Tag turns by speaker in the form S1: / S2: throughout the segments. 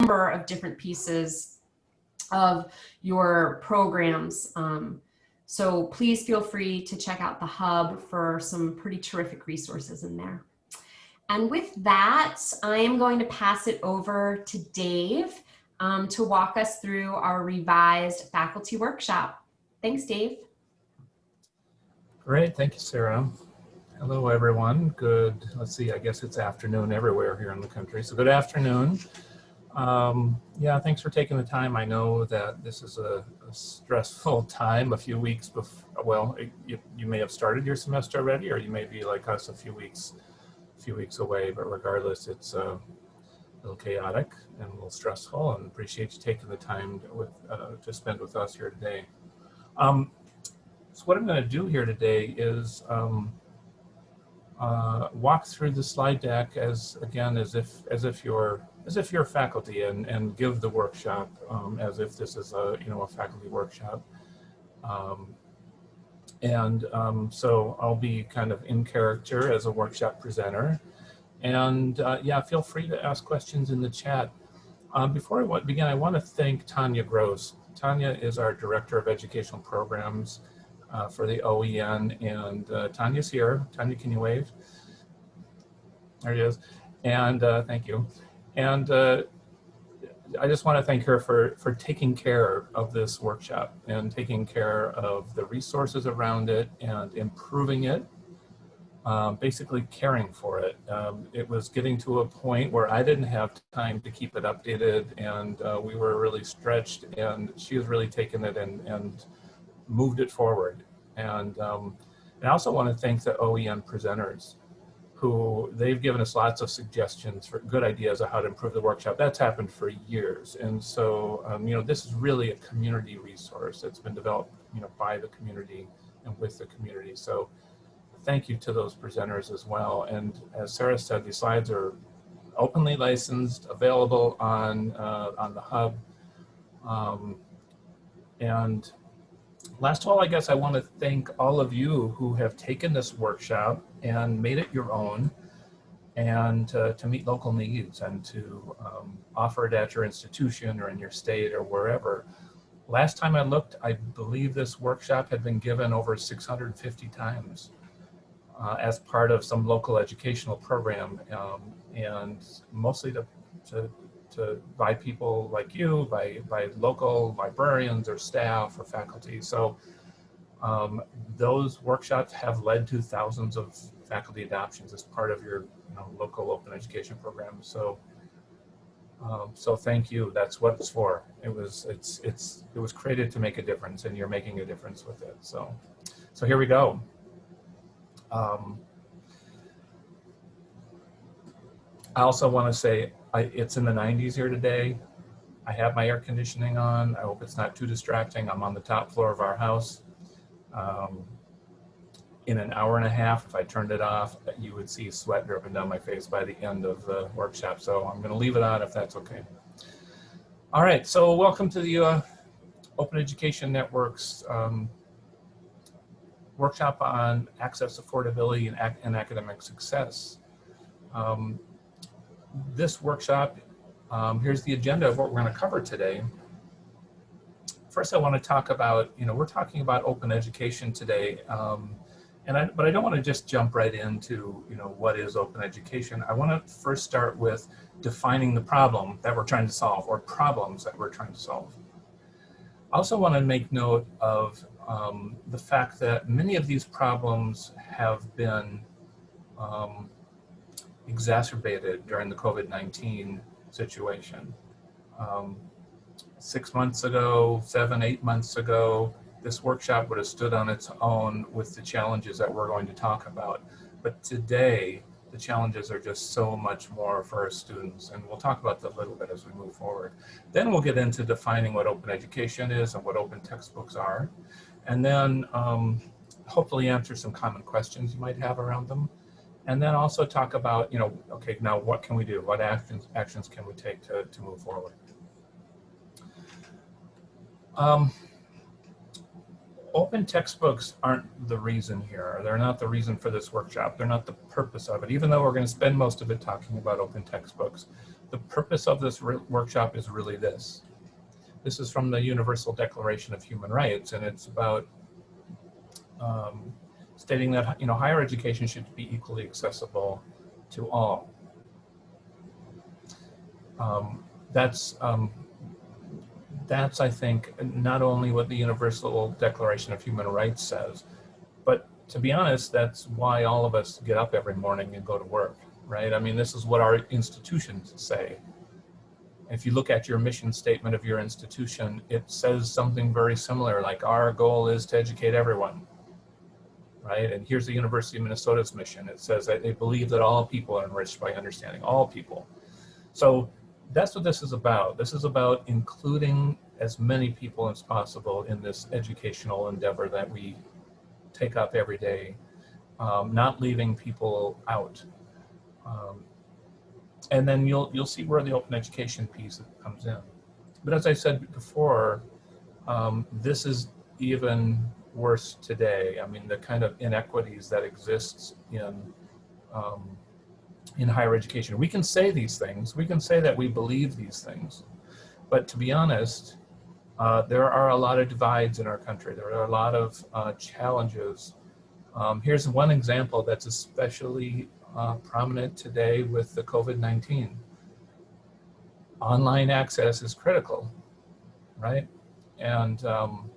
S1: number of different pieces of your programs. Um, so please feel free to check out the hub for some pretty terrific resources in there. And with that, I am going to pass it over to Dave um, to walk us through our revised faculty workshop. Thanks, Dave.
S2: Great, thank you, Sarah. Hello, everyone. Good, let's see, I guess it's afternoon everywhere here in the country. So good afternoon. Um, yeah, thanks for taking the time. I know that this is a, a stressful time, a few weeks before, well, you, you may have started your semester already, or you may be like us a few weeks, a few weeks away, but regardless, it's uh, a little chaotic and a little stressful and appreciate you taking the time to, with, uh, to spend with us here today. Um, so what I'm going to do here today is um, uh, walk through the slide deck as again as if as if you're as if you're faculty and and give the workshop um, as if this is a you know a faculty workshop. Um, and um, so I'll be kind of in character as a workshop presenter. And uh, yeah, feel free to ask questions in the chat. Um, before I begin, I want to thank Tanya Grosz. Tanya is our Director of Educational Programs uh, for the OEN and uh, Tanya's here. Tanya, can you wave? There he is. And uh, thank you. And uh, I just want to thank her for, for taking care of this workshop and taking care of the resources around it and improving it, um, basically caring for it. Um, it was getting to a point where I didn't have time to keep it updated and uh, we were really stretched and she has really taken it and, and moved it forward. And, um, and I also want to thank the OEN presenters who they've given us lots of suggestions for good ideas of how to improve the workshop. That's happened for years. And so, um, you know, this is really a community resource that's been developed, you know, by the community and with the community. So thank you to those presenters as well. And as Sarah said, these slides are openly licensed, available on, uh, on the hub. Um, and last of all, I guess I want to thank all of you who have taken this workshop and made it your own and uh, to meet local needs and to um, offer it at your institution or in your state or wherever. Last time I looked, I believe this workshop had been given over 650 times uh, as part of some local educational program um, and mostly to, to to by people like you, by, by local librarians or staff or faculty. So um, those workshops have led to thousands of faculty adoptions as part of your you know, local open education program. So um, so thank you. That's what it's for. It was it's it's it was created to make a difference, and you're making a difference with it. So so here we go. Um, I also want to say I, it's in the 90s here today. I have my air conditioning on. I hope it's not too distracting. I'm on the top floor of our house. Um, in an hour and a half, if I turned it off, you would see sweat dripping down my face by the end of the workshop. So I'm going to leave it on if that's okay. All right, so welcome to the uh, Open Education Network's um, workshop on access, affordability, and, ac and academic success. Um, this workshop, um, here's the agenda of what we're going to cover today. First, I want to talk about, you know, we're talking about open education today. Um, and I, but I don't want to just jump right into, you know, what is open education. I want to first start with defining the problem that we're trying to solve or problems that we're trying to solve. I also want to make note of um, the fact that many of these problems have been um, exacerbated during the COVID-19 situation. Um, six months ago, seven, eight months ago, this workshop would have stood on its own with the challenges that we're going to talk about. But today, the challenges are just so much more for our students, and we'll talk about that a little bit as we move forward. Then we'll get into defining what open education is and what open textbooks are, and then um, hopefully answer some common questions you might have around them and then also talk about, you know, okay, now what can we do? What actions actions can we take to, to move forward? Um, open textbooks aren't the reason here. They're not the reason for this workshop. They're not the purpose of it, even though we're going to spend most of it talking about open textbooks. the purpose of this workshop is really this. This is from the Universal Declaration of Human Rights, and it's about um, stating that you know higher education should be equally accessible to all. Um, that's um, that's I think not only what the Universal Declaration of Human Rights says, but to be honest, that's why all of us get up every morning and go to work, right? I mean, this is what our institutions say. If you look at your mission statement of your institution, it says something very similar, like our goal is to educate everyone, right? And here's the University of Minnesota's mission. It says that they believe that all people are enriched by understanding, all people. So that's what this is about. This is about including as many people as possible in this educational endeavor that we take up every day, um, not leaving people out. Um, and then you'll you'll see where the open education piece comes in. But as I said before, um, this is even worse today. I mean, the kind of inequities that exists in um, in higher education. We can say these things. We can say that we believe these things, but to be honest, uh, there are a lot of divides in our country. There are a lot of uh, challenges. Um, here's one example that's especially uh, prominent today with the COVID-19. Online access is critical, right? And um,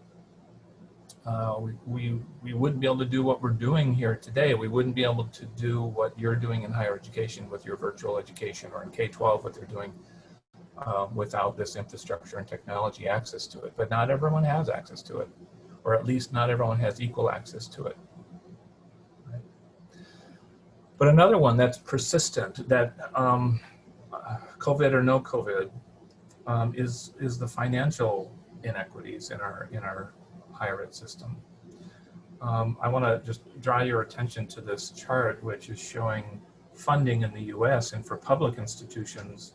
S2: uh, we, we, wouldn't be able to do what we're doing here today. We wouldn't be able to do what you're doing in higher education with your virtual education or in K-12, what they're doing um, without this infrastructure and technology access to it. But not everyone has access to it, or at least not everyone has equal access to it. But another one that's persistent, that um, COVID or no COVID, um, is is the financial inequities in our in our ed system. Um, I want to just draw your attention to this chart, which is showing funding in the U.S. and for public institutions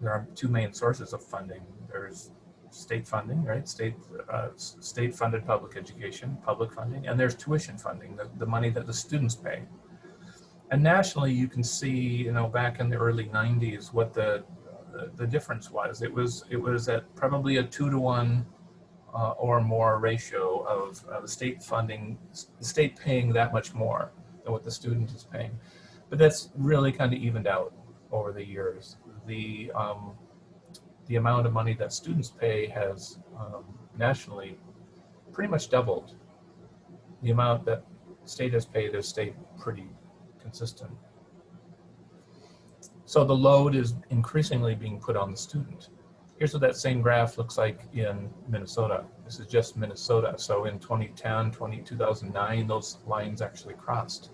S2: there are two main sources of funding. There's state funding, right? State uh, state funded public education, public funding, and there's tuition funding, the, the money that the students pay. And nationally, you can see, you know, back in the early 90s, what the the, the difference was. It was it was at probably a two to one uh, or more ratio of the state funding, the state paying that much more than what the student is paying. But that's really kind of evened out over the years the um, the amount of money that students pay has um, nationally pretty much doubled. The amount that state has paid has stayed pretty consistent. So the load is increasingly being put on the student. Here's what that same graph looks like in Minnesota. This is just Minnesota. So in 2010, 20, 2009, those lines actually crossed.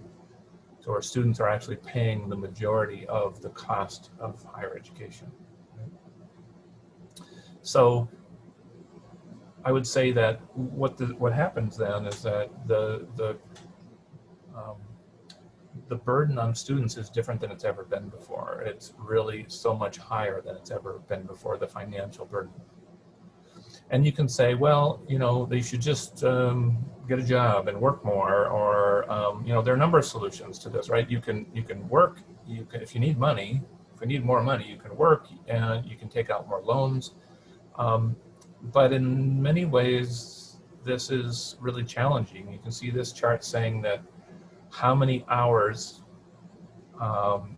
S2: So our students are actually paying the majority of the cost of higher education. So I would say that what the, what happens then is that the the um, the burden on students is different than it's ever been before. It's really so much higher than it's ever been before. The financial burden and you can say, well, you know, they should just um, get a job and work more, or um, you know, there are a number of solutions to this, right? You can you can work. You can if you need money. If you need more money, you can work and you can take out more loans. Um, but in many ways, this is really challenging. You can see this chart saying that how many hours, um,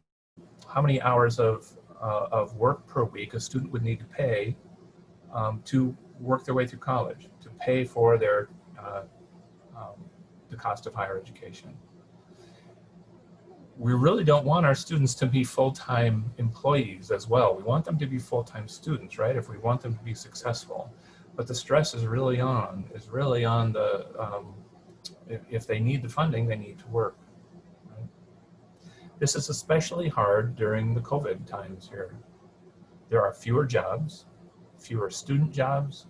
S2: how many hours of uh, of work per week a student would need to pay um, to work their way through college to pay for their uh, um, the cost of higher education. We really don't want our students to be full-time employees as well. We want them to be full-time students, right? If we want them to be successful. But the stress is really on, is really on the, um, if, if they need the funding, they need to work. Right? This is especially hard during the COVID times here. There are fewer jobs, fewer student jobs.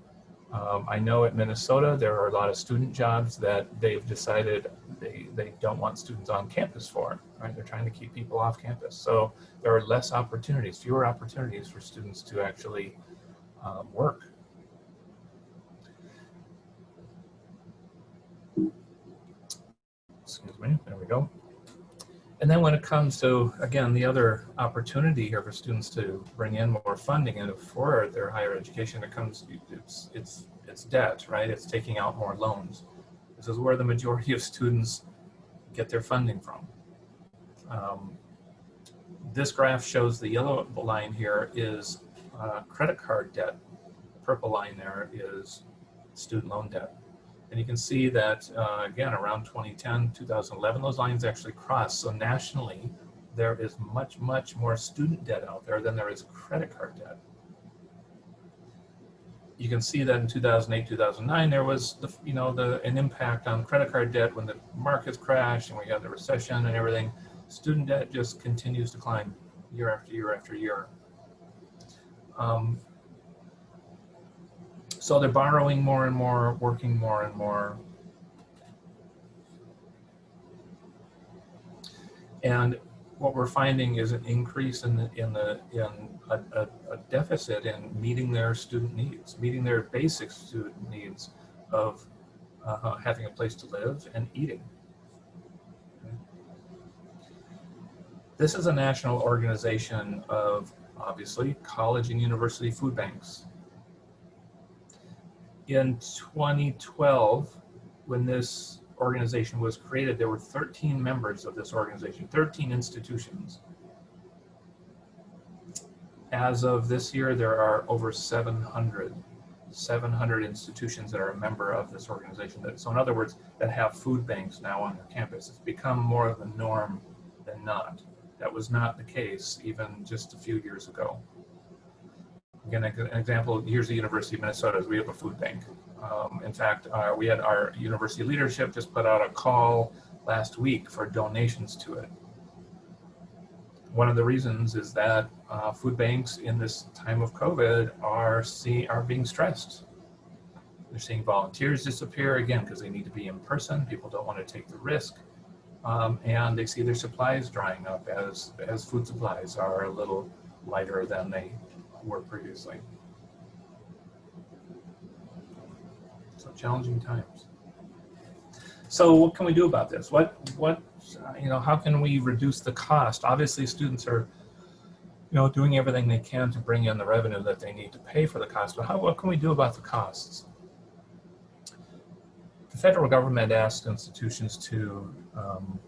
S2: Um, I know at Minnesota, there are a lot of student jobs that they've decided they, they don't want students on campus for, right? They're trying to keep people off campus. So there are less opportunities, fewer opportunities for students to actually um, work. Excuse me, there we go. And then when it comes to, again, the other opportunity here for students to bring in more funding and for their higher education, it comes, it's, it's, it's debt, right? It's taking out more loans. This is where the majority of students get their funding from. Um, this graph shows the yellow line here is uh, credit card debt. Purple line there is student loan debt. And you can see that, uh, again, around 2010, 2011, those lines actually cross. So nationally, there is much, much more student debt out there than there is credit card debt. You can see that in 2008, 2009, there was, the, you know, the, an impact on credit card debt when the markets crashed and we had the recession and everything. Student debt just continues to climb year after year after year. Um, so they're borrowing more and more, working more and more. And what we're finding is an increase in the, in the in a, a, a, deficit in meeting their student needs, meeting their basic student needs of uh, having a place to live and eating. This is a national organization of obviously college and university food banks in 2012, when this organization was created, there were 13 members of this organization, 13 institutions. As of this year, there are over 700, 700 institutions that are a member of this organization. So in other words, that have food banks now on their campus. It's become more of a norm than not. That was not the case even just a few years ago. Again, an example, here's the University of Minnesota, we have a food bank. Um, in fact, uh, we had our university leadership just put out a call last week for donations to it. One of the reasons is that uh, food banks in this time of COVID are, see, are being stressed. They're seeing volunteers disappear again because they need to be in person. People don't want to take the risk. Um, and they see their supplies drying up as, as food supplies are a little lighter than they were previously. So challenging times. So what can we do about this? What, what, uh, you know, how can we reduce the cost? Obviously students are, you know, doing everything they can to bring in the revenue that they need to pay for the cost, but how, what can we do about the costs? The federal government asked institutions to um,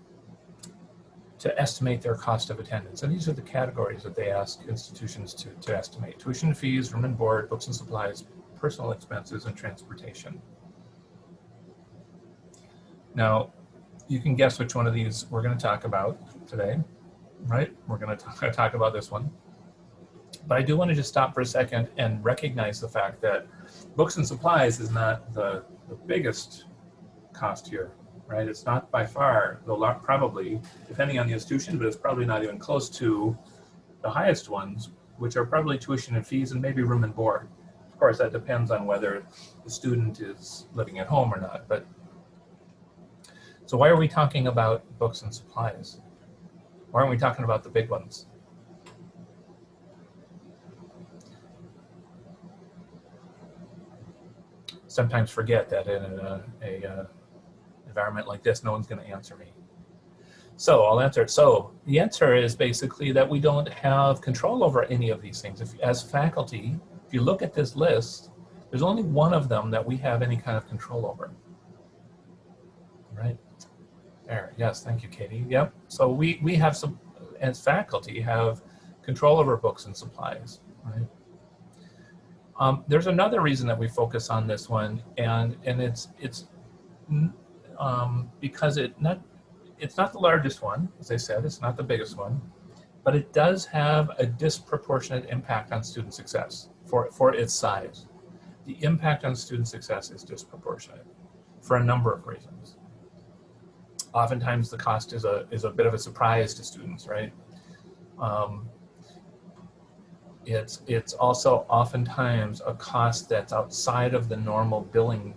S2: to estimate their cost of attendance. And these are the categories that they ask institutions to, to estimate. Tuition fees, room and board, books and supplies, personal expenses, and transportation. Now, you can guess which one of these we're going to talk about today, right? We're going to talk about this one. But I do want to just stop for a second and recognize the fact that books and supplies is not the, the biggest cost here right? It's not by far, though probably, depending on the institution, but it's probably not even close to the highest ones, which are probably tuition and fees and maybe room and board. Of course, that depends on whether the student is living at home or not. But So why are we talking about books and supplies? Why aren't we talking about the big ones? Sometimes forget that in a, a, a environment like this, no one's going to answer me. So I'll answer it. So the answer is basically that we don't have control over any of these things. If, as faculty, if you look at this list, there's only one of them that we have any kind of control over. Right there. Yes, thank you, Katie. Yep. So we, we have some, as faculty, have control over books and supplies. Right. Um, there's another reason that we focus on this one, and and it's it's um, because it not it's not the largest one, as I said, it's not the biggest one, but it does have a disproportionate impact on student success for, for its size. The impact on student success is disproportionate for a number of reasons. Oftentimes the cost is a, is a bit of a surprise to students, right? Um, it's, it's also oftentimes a cost that's outside of the normal billing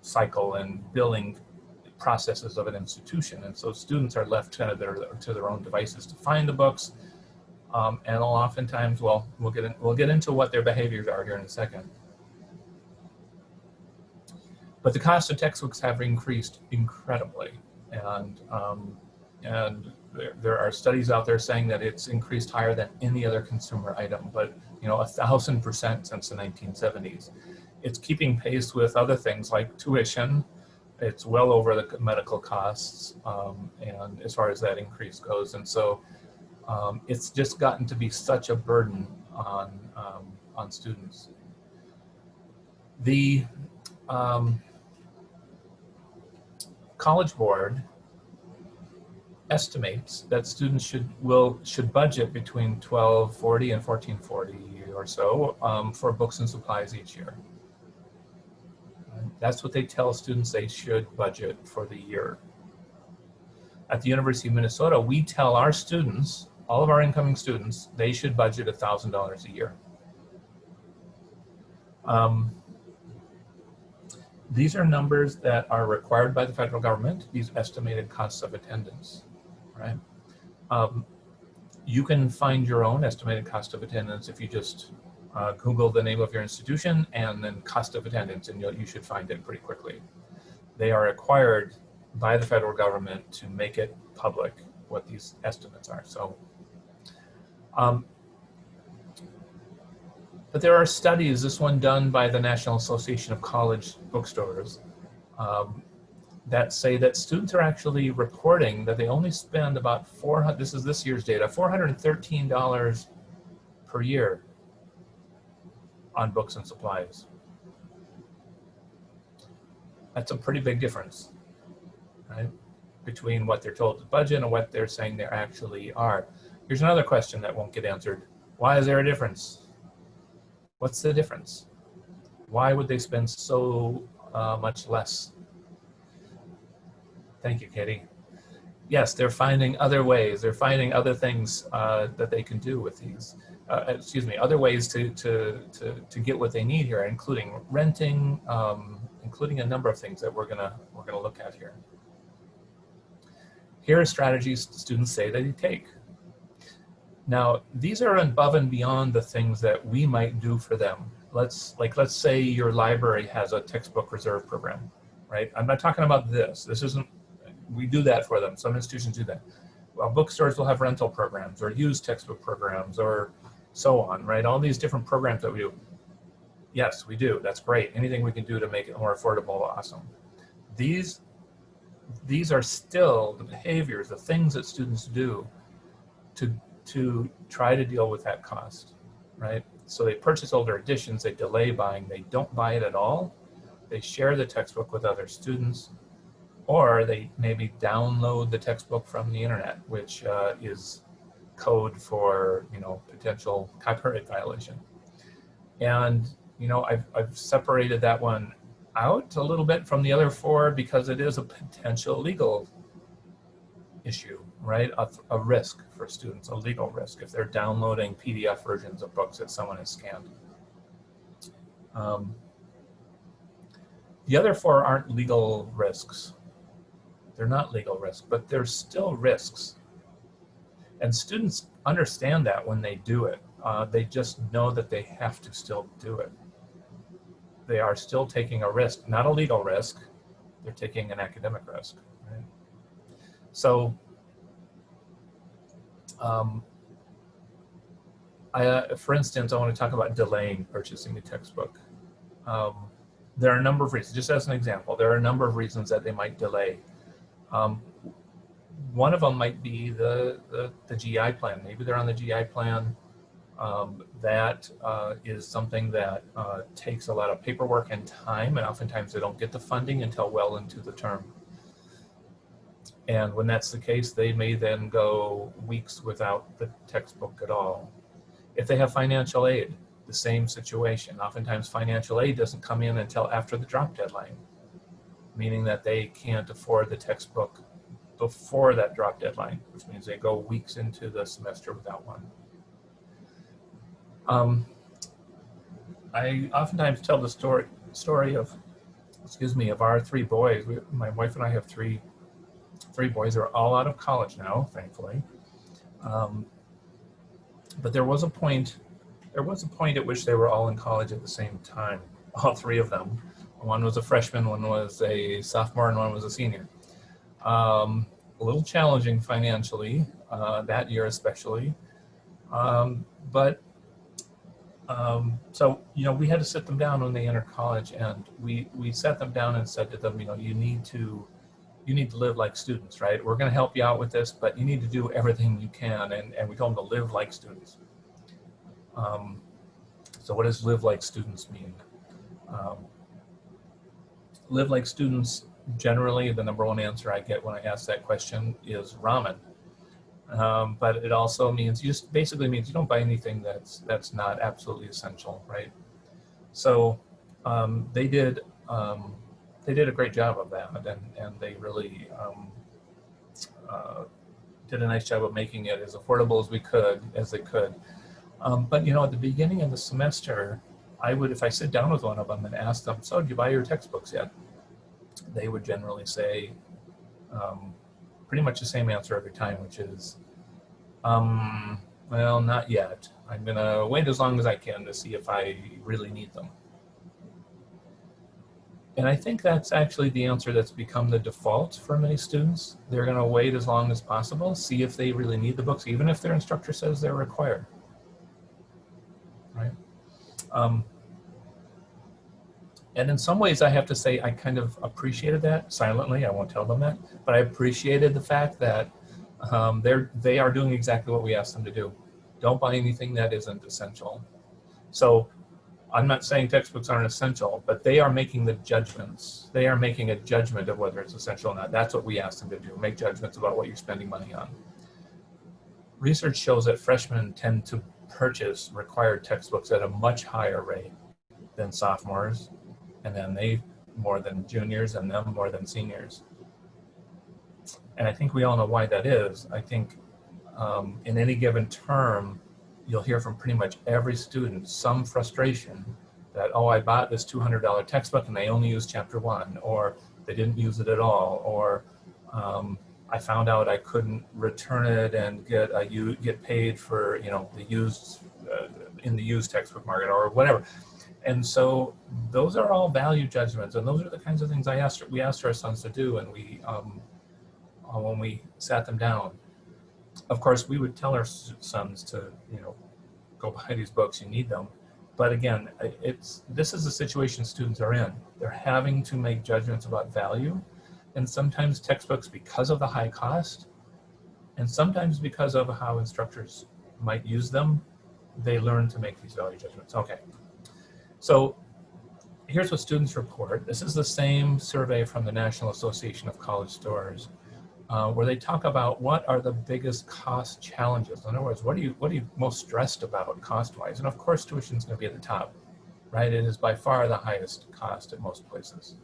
S2: cycle and billing processes of an institution. And so students are left to their, to their own devices to find the books. Um, and oftentimes, well, we'll get, in, we'll get into what their behaviors are here in a second. But the cost of textbooks have increased incredibly. And um, and there, there are studies out there saying that it's increased higher than any other consumer item, but you know, a thousand percent since the 1970s. It's keeping pace with other things like tuition. It's well over the medical costs, um, and as far as that increase goes, and so um, it's just gotten to be such a burden on um, on students. The um, College Board estimates that students should will should budget between 1240 and 1440 or so um, for books and supplies each year. That's what they tell students they should budget for the year. At the University of Minnesota, we tell our students, all of our incoming students, they should budget $1,000 a year. Um, these are numbers that are required by the federal government, these estimated costs of attendance, right? Um, you can find your own estimated cost of attendance if you just uh, Google the name of your institution and then cost of attendance and you should find it pretty quickly. They are required by the federal government to make it public what these estimates are. So, um, but there are studies, this one done by the National Association of College Bookstores, um, that say that students are actually reporting that they only spend about 400, this is this year's data, $413 per year on books and supplies. That's a pretty big difference, right? Between what they're told to budget and what they're saying they actually are. Here's another question that won't get answered. Why is there a difference? What's the difference? Why would they spend so uh, much less? Thank you, Katie. Yes, they're finding other ways. They're finding other things uh, that they can do with these uh, excuse me, other ways to, to, to, to get what they need here, including renting, um, including a number of things that we're gonna, we're gonna look at here. Here are strategies students say that they take. Now, these are above and beyond the things that we might do for them. Let's, like, let's say your library has a textbook reserve program, right? I'm not talking about this. This isn't, we do that for them. Some institutions do that. Well, bookstores will have rental programs or used textbook programs or so on, right? All these different programs that we do. Yes, we do. That's great. Anything we can do to make it more affordable, awesome. These, these are still the behaviors, the things that students do to, to try to deal with that cost, right? So they purchase older editions, they delay buying, they don't buy it at all. They share the textbook with other students, or they maybe download the textbook from the internet, which uh, is code for you know potential copyright violation. And you know I've, I've separated that one out a little bit from the other four because it is a potential legal issue, right? A, a risk for students, a legal risk if they're downloading PDF versions of books that someone has scanned. Um, the other four aren't legal risks. They're not legal risks, but they're still risks and students understand that when they do it. Uh, they just know that they have to still do it. They are still taking a risk, not a legal risk. They're taking an academic risk. Right? So, um, I, uh, for instance, I want to talk about delaying purchasing a textbook. Um, there are a number of reasons, just as an example, there are a number of reasons that they might delay. Um, one of them might be the, the, the GI plan. Maybe they're on the GI plan. Um, that uh, is something that uh, takes a lot of paperwork and time, and oftentimes they don't get the funding until well into the term. And when that's the case, they may then go weeks without the textbook at all. If they have financial aid, the same situation. Oftentimes financial aid doesn't come in until after the drop deadline, meaning that they can't afford the textbook before that drop deadline, which means they go weeks into the semester without one. Um, I oftentimes tell the story story of, excuse me, of our three boys. We, my wife and I have three three boys. They're all out of college now, thankfully. Um, but there was a point. There was a point at which they were all in college at the same time. All three of them. One was a freshman, one was a sophomore, and one was a senior. Um, a little challenging financially uh, that year especially. Um, but um, so, you know, we had to sit them down when they entered college and we, we sat them down and said to them, you know, you need to, you need to live like students, right? We're going to help you out with this, but you need to do everything you can. And, and we told them to live like students. Um, so what does live like students mean? Um, live like students, generally the number one answer I get when I ask that question is ramen. Um, but it also means you just basically means you don't buy anything that's that's not absolutely essential, right? So um, they did um, they did a great job of that, and and they really um, uh, did a nice job of making it as affordable as we could as they could. Um, but you know, at the beginning of the semester, I would if I sit down with one of them and ask them, "So, did you buy your textbooks yet?" They would generally say. Um, pretty much the same answer every time, which is, um, well, not yet. I'm gonna wait as long as I can to see if I really need them. And I think that's actually the answer that's become the default for many students. They're gonna wait as long as possible, see if they really need the books, even if their instructor says they're required, right? Um, and in some ways, I have to say, I kind of appreciated that silently. I won't tell them that, but I appreciated the fact that um, they're they are doing exactly what we asked them to do. Don't buy anything that isn't essential. So I'm not saying textbooks aren't essential, but they are making the judgments. They are making a judgment of whether it's essential or not. That's what we asked them to do, make judgments about what you're spending money on. Research shows that freshmen tend to purchase required textbooks at a much higher rate than sophomores and then they more than juniors and them more than seniors. And I think we all know why that is. I think um, in any given term, you'll hear from pretty much every student some frustration that, oh, I bought this $200 textbook and they only used chapter one, or they didn't use it at all, or um, I found out I couldn't return it and get a, you get paid for, you know, the used, uh, in the used textbook market or whatever. And so those are all value judgments, and those are the kinds of things I asked we asked our sons to do, and we um, uh, when we sat them down. Of course, we would tell our sons to you know go buy these books. You need them, but again, it's this is the situation students are in. They're having to make judgments about value, and sometimes textbooks because of the high cost, and sometimes because of how instructors might use them, they learn to make these value judgments. Okay. So here's what students report. This is the same survey from the National Association of College Stores, uh, where they talk about what are the biggest cost challenges. In other words, what are you what are you most stressed about cost-wise? And of course, tuition is going to be at the top, right? It is by far the highest cost at most places.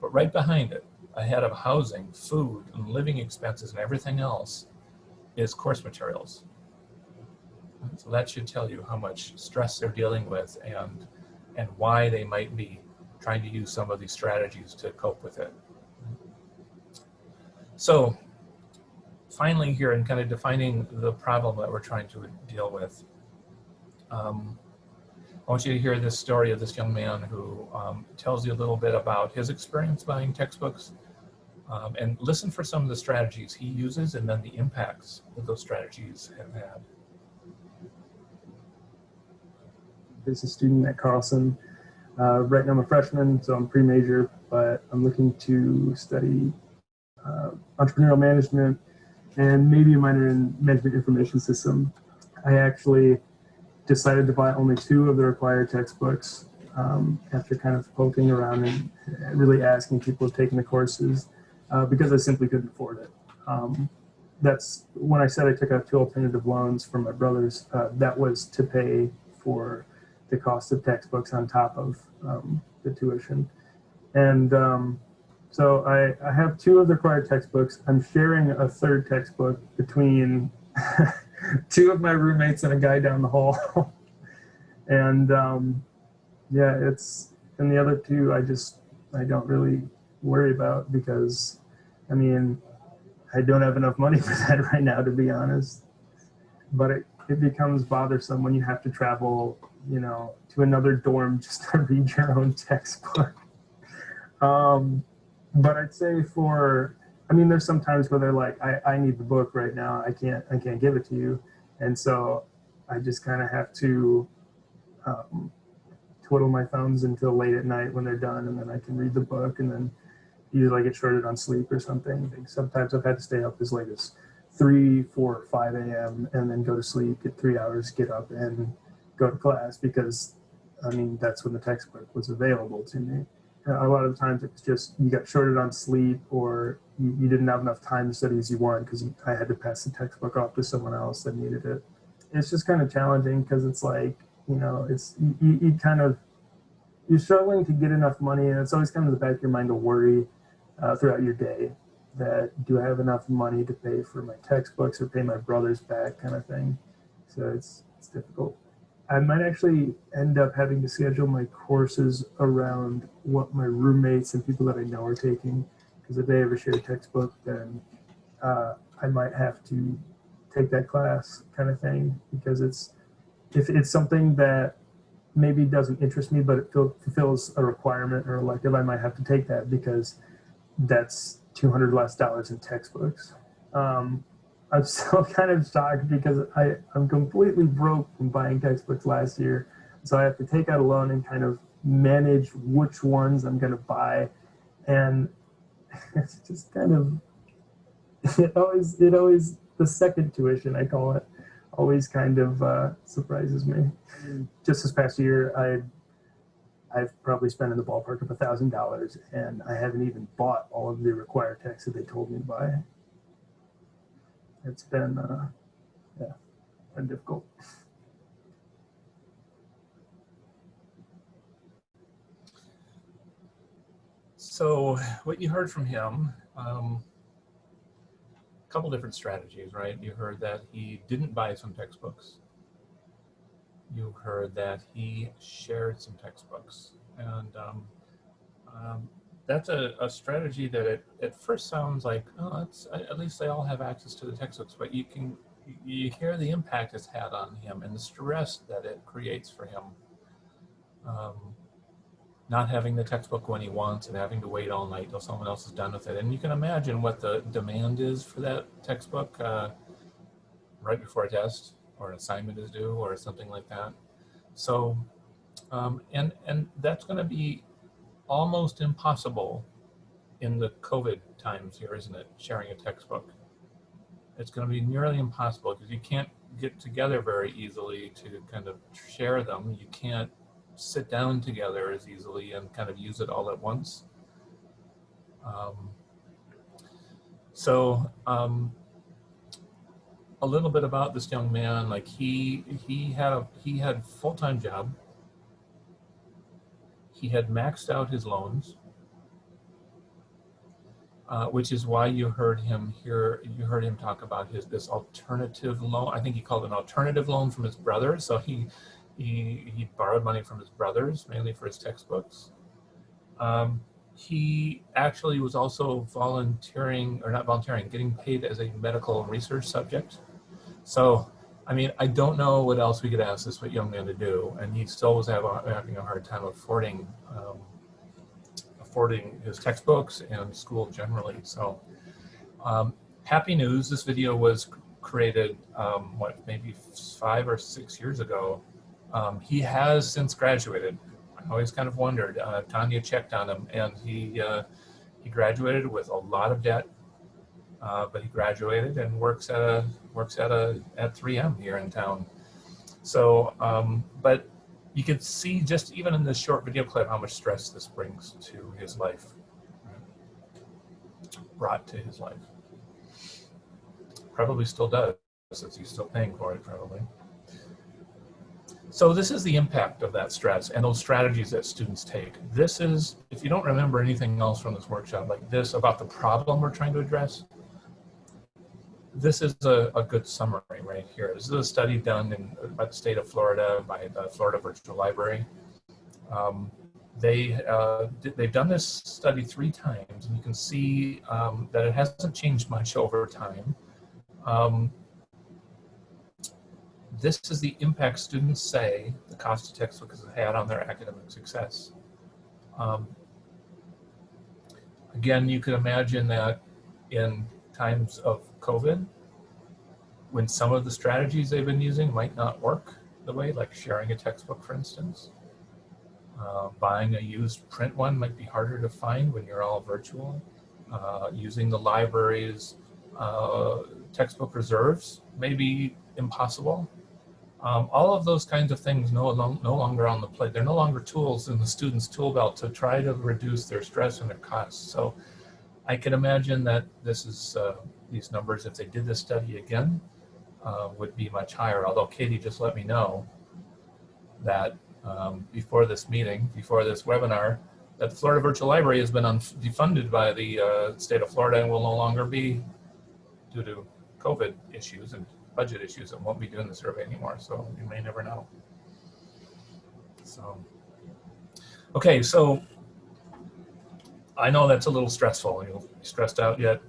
S2: But right behind it, ahead of housing, food, and living expenses, and everything else, is course materials. So that should tell you how much stress they're dealing with and and why they might be trying to use some of these strategies to cope with it. So finally here in kind of defining the problem that we're trying to deal with, um, I want you to hear this story of this young man who um, tells you a little bit about his experience buying textbooks um, and listen for some of the strategies he uses and then the impacts that those strategies have had.
S3: Is a student at Carlson. Uh, right now I'm a freshman, so I'm pre-major, but I'm looking to study uh, entrepreneurial management and maybe a minor in management information system. I actually decided to buy only two of the required textbooks um, after kind of poking around and really asking people who've taken the courses uh, because I simply couldn't afford it. Um, that's when I said I took out two alternative loans from my brothers, uh, that was to pay for the cost of textbooks on top of um, the tuition. And um, so I, I have two of the required textbooks. I'm sharing a third textbook between two of my roommates and a guy down the hall. and um, yeah, it's, and the other two I just, I don't really worry about because, I mean, I don't have enough money for that right now, to be honest. But it, it becomes bothersome when you have to travel you know, to another dorm just to read your own textbook. Um, but I'd say for, I mean, there's some times where they're like, I, I need the book right now. I can't, I can't give it to you. And so I just kind of have to um, twiddle my thumbs until late at night when they're done. And then I can read the book and then usually I get shorted on sleep or something. Sometimes I've had to stay up as late as three, four, five a.m. and then go to sleep, get three hours, get up and go to class because I mean, that's when the textbook was available to me. A lot of times it's just you got shorted on sleep or you, you didn't have enough time to study as you wanted because I had to pass the textbook off to someone else that needed it. It's just kind of challenging because it's like, you know, it's you, you kind of, you're struggling to get enough money and it's always kind of the back of your mind to worry uh, throughout your day that do I have enough money to pay for my textbooks or pay my brothers back kind of thing. So it's, it's difficult. I might actually end up having to schedule my courses around what my roommates and people that I know are taking. Because if they ever share a textbook, then uh, I might have to take that class kind of thing. Because it's if it's something that maybe doesn't interest me, but it fulfills a requirement or elective, I might have to take that because that's 200 less dollars in textbooks. Um, I'm still kind of shocked because I, I'm completely broke from buying textbooks last year. So I have to take out a loan and kind of manage which ones I'm going to buy. And it's just kind of, it always, it always, the second tuition, I call it, always kind of uh, surprises me. Just this past year, I I've probably spent in the ballpark of a thousand dollars and I haven't even bought all of the required texts that they told me to buy it's been uh, yeah, been difficult.
S2: So what you heard from him, um, a couple different strategies, right? You heard that he didn't buy some textbooks. You heard that he shared some textbooks. And um, um, that's a, a strategy that it, at first sounds like, oh, at least they all have access to the textbooks, but you can, you hear the impact it's had on him and the stress that it creates for him. Um, not having the textbook when he wants and having to wait all night till someone else is done with it. And you can imagine what the demand is for that textbook uh, right before a test or an assignment is due or something like that. So, um, and, and that's gonna be almost impossible in the COVID times here, isn't it? Sharing a textbook. It's going to be nearly impossible because you can't get together very easily to kind of share them. You can't sit down together as easily and kind of use it all at once. Um, so um, a little bit about this young man, like he he had a he had full-time job he had maxed out his loans, uh, which is why you heard him here, you heard him talk about his this alternative loan. I think he called it an alternative loan from his brother. So he, he, he borrowed money from his brothers, mainly for his textbooks. Um, he actually was also volunteering, or not volunteering, getting paid as a medical research subject. So I mean, I don't know what else we could ask this young man to do, and he still was having a hard time affording um, affording his textbooks and school generally. So, um, happy news! This video was created um, what maybe five or six years ago. Um, he has since graduated. I always kind of wondered. Uh, Tanya checked on him, and he uh, he graduated with a lot of debt uh, but he graduated and works at a works at a at 3M here in town. So, um, but you can see just even in this short video clip how much stress this brings to his life, brought to his life. Probably still does, since he's still paying for it, probably. So this is the impact of that stress and those strategies that students take. This is, if you don't remember anything else from this workshop like this about the problem we're trying to address, this is a, a, good summary right here. This is a study done in, by the state of Florida, by the Florida Virtual Library. Um, they, uh, they've done this study three times, and you can see um, that it hasn't changed much over time. Um, this is the impact students say the cost of textbooks has had on their academic success. Um, again, you can imagine that in times of COVID, when some of the strategies they've been using might not work the way, like sharing a textbook, for instance. Uh, buying a used print one might be harder to find when you're all virtual. Uh, using the library's uh, textbook reserves may be impossible. Um, all of those kinds of things no, no longer on the plate. They're no longer tools in the student's tool belt to try to reduce their stress and their costs. So I can imagine that this is, uh, these numbers, if they did this study again, uh, would be much higher. Although Katie just let me know that um, before this meeting, before this webinar, that the Florida Virtual Library has been defunded by the uh, state of Florida and will no longer be due to COVID issues and budget issues and won't be doing the survey anymore. So you may never know. So, okay, so I know that's a little stressful. You're stressed out yet?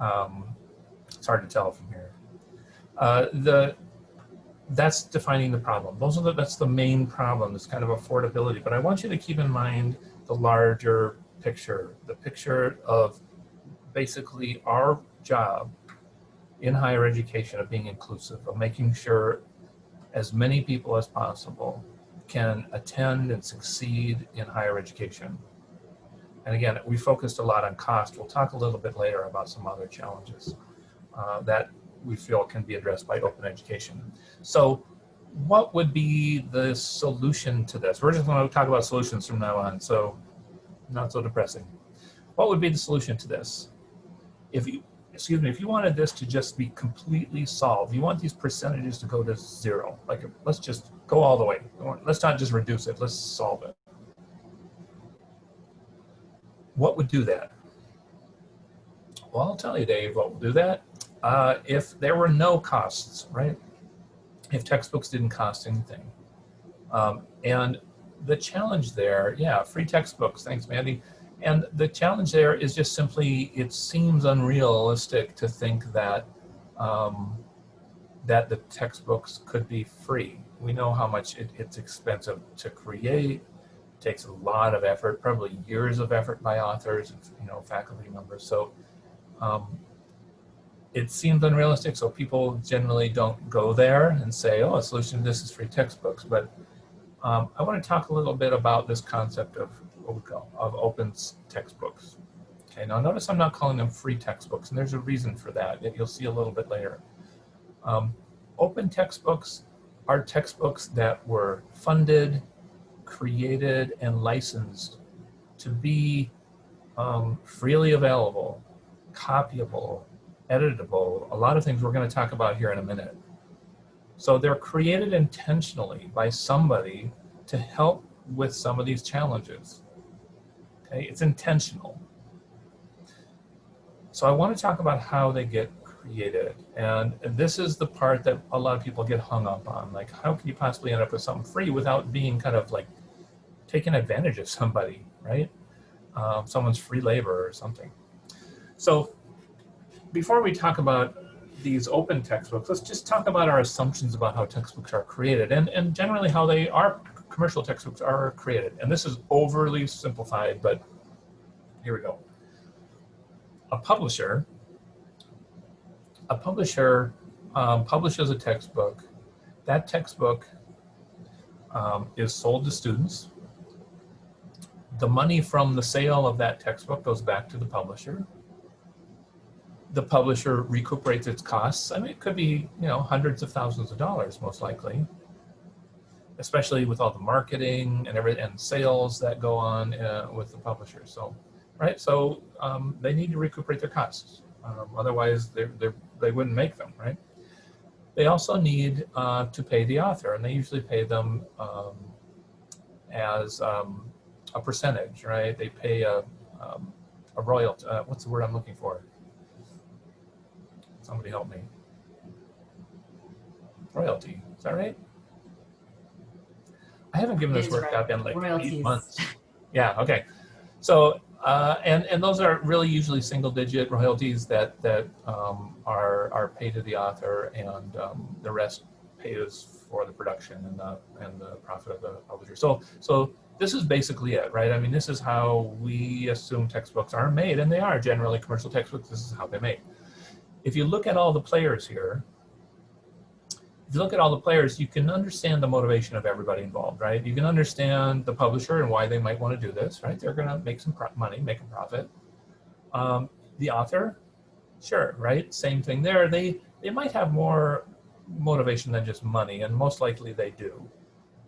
S2: Um, it's hard to tell from here. Uh, the that's defining the problem. Those are the, that's the main problem. It's kind of affordability. But I want you to keep in mind the larger picture, the picture of basically our job in higher education of being inclusive, of making sure as many people as possible can attend and succeed in higher education. And again, we focused a lot on cost. We'll talk a little bit later about some other challenges uh, that we feel can be addressed by open education. So what would be the solution to this? We're just to talk about solutions from now on, so not so depressing. What would be the solution to this? If you, excuse me, if you wanted this to just be completely solved, you want these percentages to go to zero, like let's just go all the way. Let's not just reduce it, let's solve it. What would do that? Well, I'll tell you, Dave, what would do that. Uh, if there were no costs, right? If textbooks didn't cost anything. Um, and the challenge there, yeah, free textbooks, thanks, Mandy. And the challenge there is just simply, it seems unrealistic to think that um, that the textbooks could be free. We know how much it, it's expensive to create, takes a lot of effort, probably years of effort by authors, and, you know, faculty members. So um, it seems unrealistic, so people generally don't go there and say, oh, a solution to this is free textbooks. But um, I want to talk a little bit about this concept of OCO, of open textbooks. Okay, now notice I'm not calling them free textbooks, and there's a reason for that, that you'll see a little bit later. Um, open textbooks are textbooks that were funded, created, and licensed to be um, freely available, copyable, editable, a lot of things we're going to talk about here in a minute. So they're created intentionally by somebody to help with some of these challenges. Okay, it's intentional. So I want to talk about how they get created. And this is the part that a lot of people get hung up on. Like, how can you possibly end up with something free without being kind of like taking advantage of somebody, right? Um, someone's free labor or something. So before we talk about these open textbooks, let's just talk about our assumptions about how textbooks are created and, and generally how they are, commercial textbooks are created. And this is overly simplified, but here we go. A publisher, a publisher um, publishes a textbook. That textbook um, is sold to students. The money from the sale of that textbook goes back to the publisher the publisher recuperates its costs. I mean, it could be, you know, hundreds of thousands of dollars, most likely, especially with all the marketing and every and sales that go on uh, with the publisher. So, right. So um, they need to recuperate their costs. Um, otherwise, they they wouldn't make them, right? They also need uh, to pay the author, and they usually pay them um, as um, a percentage, right? They pay a, um, a royalty. Uh, what's the word I'm looking for? Somebody help me. Royalty, is that right? I haven't given
S1: It
S2: this
S1: is
S2: workshop
S1: right.
S2: in like eight
S1: Royalties.
S2: months. Yeah, okay. So, uh, and, and those are really usually single digit royalties that, that um, are, are paid to the author and um, the rest pays for the production and the, and the profit of the publisher. So, so this is basically it, right? I mean, this is how we assume textbooks are made, and they are generally commercial textbooks. This is how they're made. If you look at all the players here, if you look at all the players, you can understand the motivation of everybody involved, right? You can understand the publisher and why they might want to do this, right? They're going to make some money, make a profit. Um, the author, sure, right? Same thing there. They they might have more motivation than just money, and most likely they do.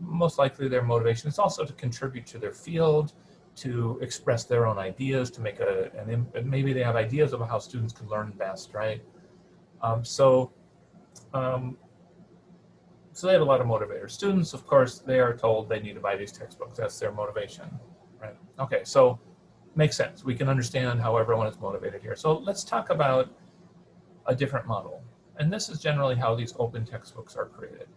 S2: Most likely their motivation is also to contribute to their field, to express their own ideas, to make a, an, maybe they have ideas about how students can learn best, right? Um, so, um, so they have a lot of motivators. Students, of course, they are told they need to buy these textbooks. That's their motivation, right? Okay, so makes sense. We can understand how everyone is motivated here. So let's talk about a different model. And this is generally how these open textbooks are created.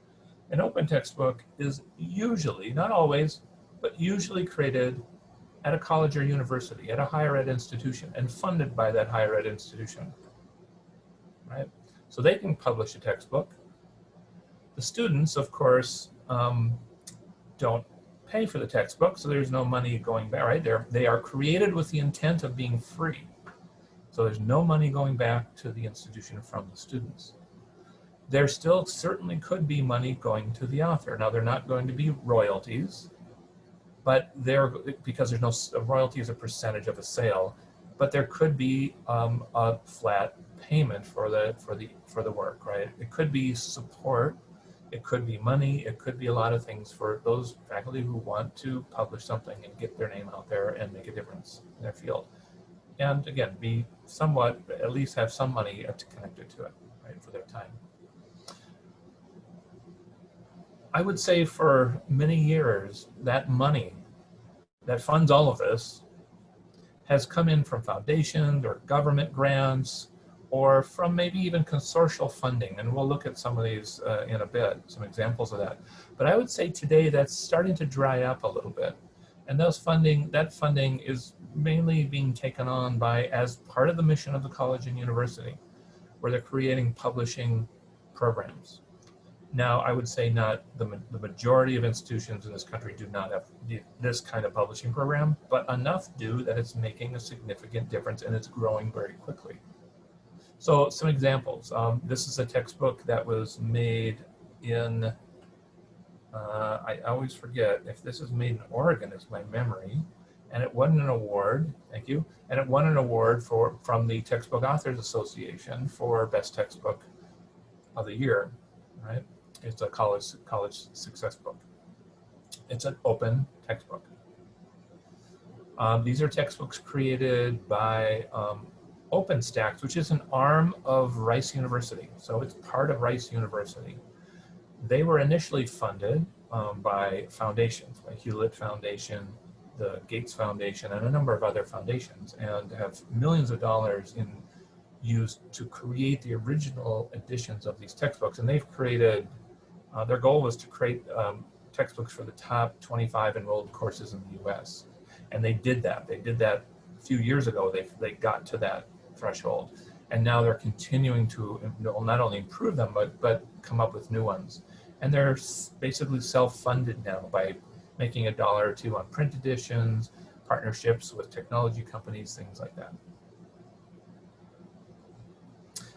S2: An open textbook is usually, not always, but usually created at a college or university, at a higher ed institution, and funded by that higher ed institution, right? So they can publish a textbook. The students, of course, um, don't pay for the textbook, so there's no money going back, right? They're, they are created with the intent of being free. So there's no money going back to the institution from the students. There still certainly could be money going to the author. Now they're not going to be royalties, but there because there's no royalty as a percentage of a sale, but there could be um, a flat payment for the for the for the work, right? It could be support, it could be money, it could be a lot of things for those faculty who want to publish something and get their name out there and make a difference in their field and again, be somewhat, at least have some money connected to it, right, for their time. I would say for many years, that money that funds all of this has come in from foundations or government grants or from maybe even consortial funding. And we'll look at some of these uh, in a bit, some examples of that. But I would say today that's starting to dry up a little bit. And those funding, that funding is mainly being taken on by as part of the mission of the college and university, where they're creating publishing programs. Now, I would say not the, the majority of institutions in this country do not have this kind of publishing program, but enough do that it's making a significant difference and it's growing very quickly. So some examples. Um, this is a textbook that was made in uh, I always forget if this is made in Oregon is my memory, and it won an award. Thank you, and it won an award for from the Textbook Authors Association for best textbook of the year. Right, it's a college college success book. It's an open textbook. Um, these are textbooks created by um, OpenStax, which is an arm of Rice University. So it's part of Rice University they were initially funded um, by foundations, like Hewlett Foundation, the Gates Foundation, and a number of other foundations, and have millions of dollars in used to create the original editions of these textbooks. And they've created, uh, their goal was to create um, textbooks for the top 25 enrolled courses in the US. And they did that. They did that a few years ago. They, they got to that threshold. And now they're continuing to not only improve them, but, but come up with new ones and they're basically self-funded now by making a dollar or two on print editions, partnerships with technology companies, things like that.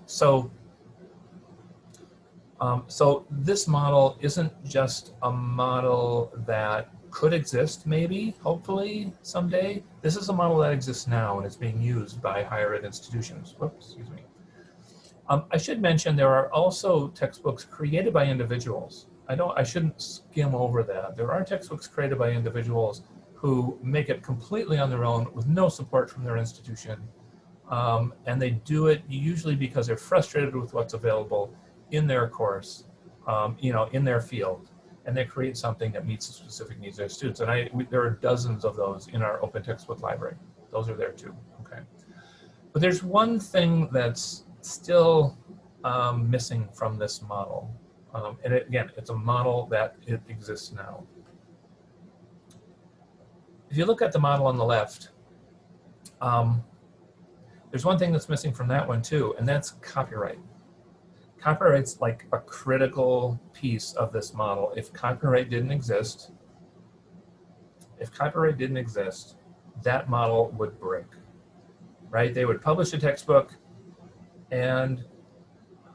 S2: So, um, so this model isn't just a model that could exist maybe, hopefully someday. This is a model that exists now and it's being used by higher ed institutions. Whoops, excuse me. Um, I should mention there are also textbooks created by individuals. I don't. I shouldn't skim over that. There are textbooks created by individuals who make it completely on their own with no support from their institution. Um, and they do it usually because they're frustrated with what's available in their course, um, you know, in their field. And they create something that meets the specific needs of their students. And I, we, there are dozens of those in our open textbook library. Those are there too, okay? But there's one thing that's still um, missing from this model. Um, and it, again, it's a model that it exists now. If you look at the model on the left, um, there's one thing that's missing from that one too, and that's copyright. Copyright's like a critical piece of this model. If copyright didn't exist, if copyright didn't exist, that model would break, right? They would publish a textbook and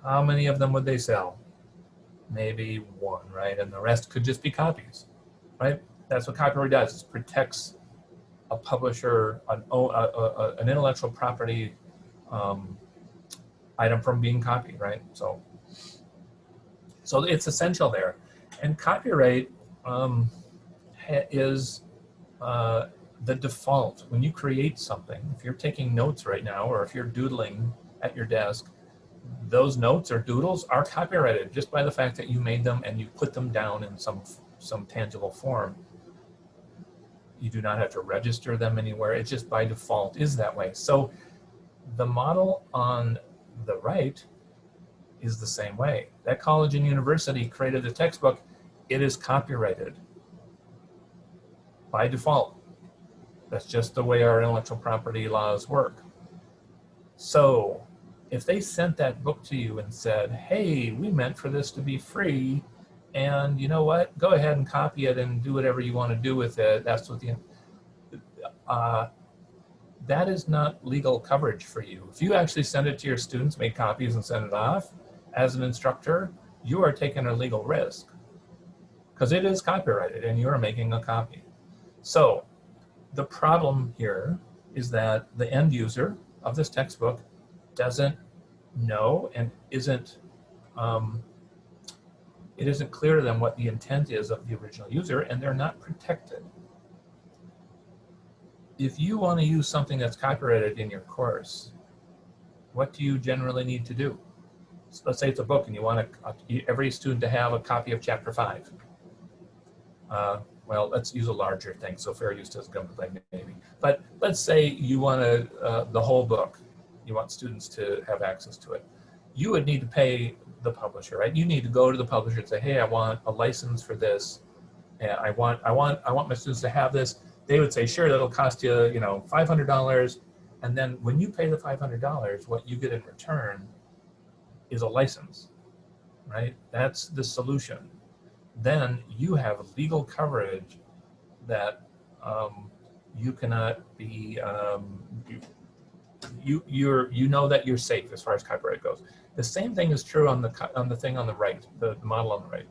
S2: how many of them would they sell? Maybe one, right? And the rest could just be copies, right? That's what copyright does, it protects a publisher, an, a- a- an intellectual property um, item from being copied, right? So, so it's essential there. And copyright um, is uh, the default. When you create something, if you're taking notes right now, or if you're doodling at your desk, those notes or doodles are copyrighted just by the fact that you made them and you put them down in some some tangible form. You do not have to register them anywhere. It just by default is that way. So the model on the right is the same way. That college and university created a textbook. It is copyrighted by default. That's just the way our intellectual property laws work. So if they sent that book to you and said, hey, we meant for this to be free, and you know what, go ahead and copy it and do whatever you want to do with it, that's what the, uh, that is not legal coverage for you. If you actually send it to your students, make copies and send it off, as an instructor, you are taking a legal risk because it is copyrighted and you're making a copy. So the problem here is that the end user of this textbook doesn't know and isn't um, it isn't clear to them what the intent is of the original user and they're not protected. If you want to use something that's copyrighted in your course, what do you generally need to do? So let's say it's a book and you want a, every student to have a copy of chapter five. Uh, well, let's use a larger thing. So fair use doesn't come to play maybe. But let's say you want uh, the whole book, you want students to have access to it. You would need to pay the publisher, right? You need to go to the publisher and say, hey, I want a license for this. And I want, I want, I want my students to have this. They would say, sure, that'll cost you, you know, $500. And then when you pay the $500, what you get in return is a license, right? That's the solution. Then you have legal coverage that um, you cannot be, um, you, you, you're, you know that you're safe as far as copyright goes. The same thing is true on the, on the thing on the right, the model on the right.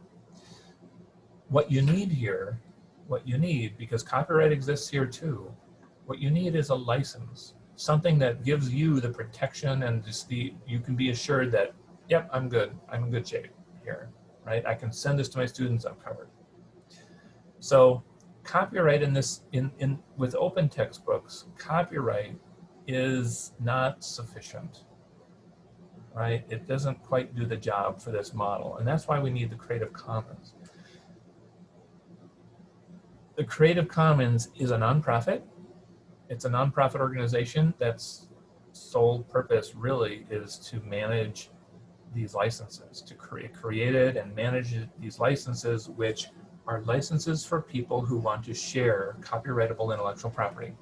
S2: What you need here, what you need, because copyright exists here too, what you need is a license, something that gives you the protection and just the, you can be assured that, yep, I'm good, I'm in good shape here, right? I can send this to my students, I'm covered. So copyright in this, in, in with open textbooks, copyright is not sufficient, right? It doesn't quite do the job for this model. And that's why we need the Creative Commons. The Creative Commons is a nonprofit. It's a nonprofit organization that's sole purpose really is to manage these licenses, to create created and manage these licenses, which are licenses for people who want to share copyrightable intellectual property.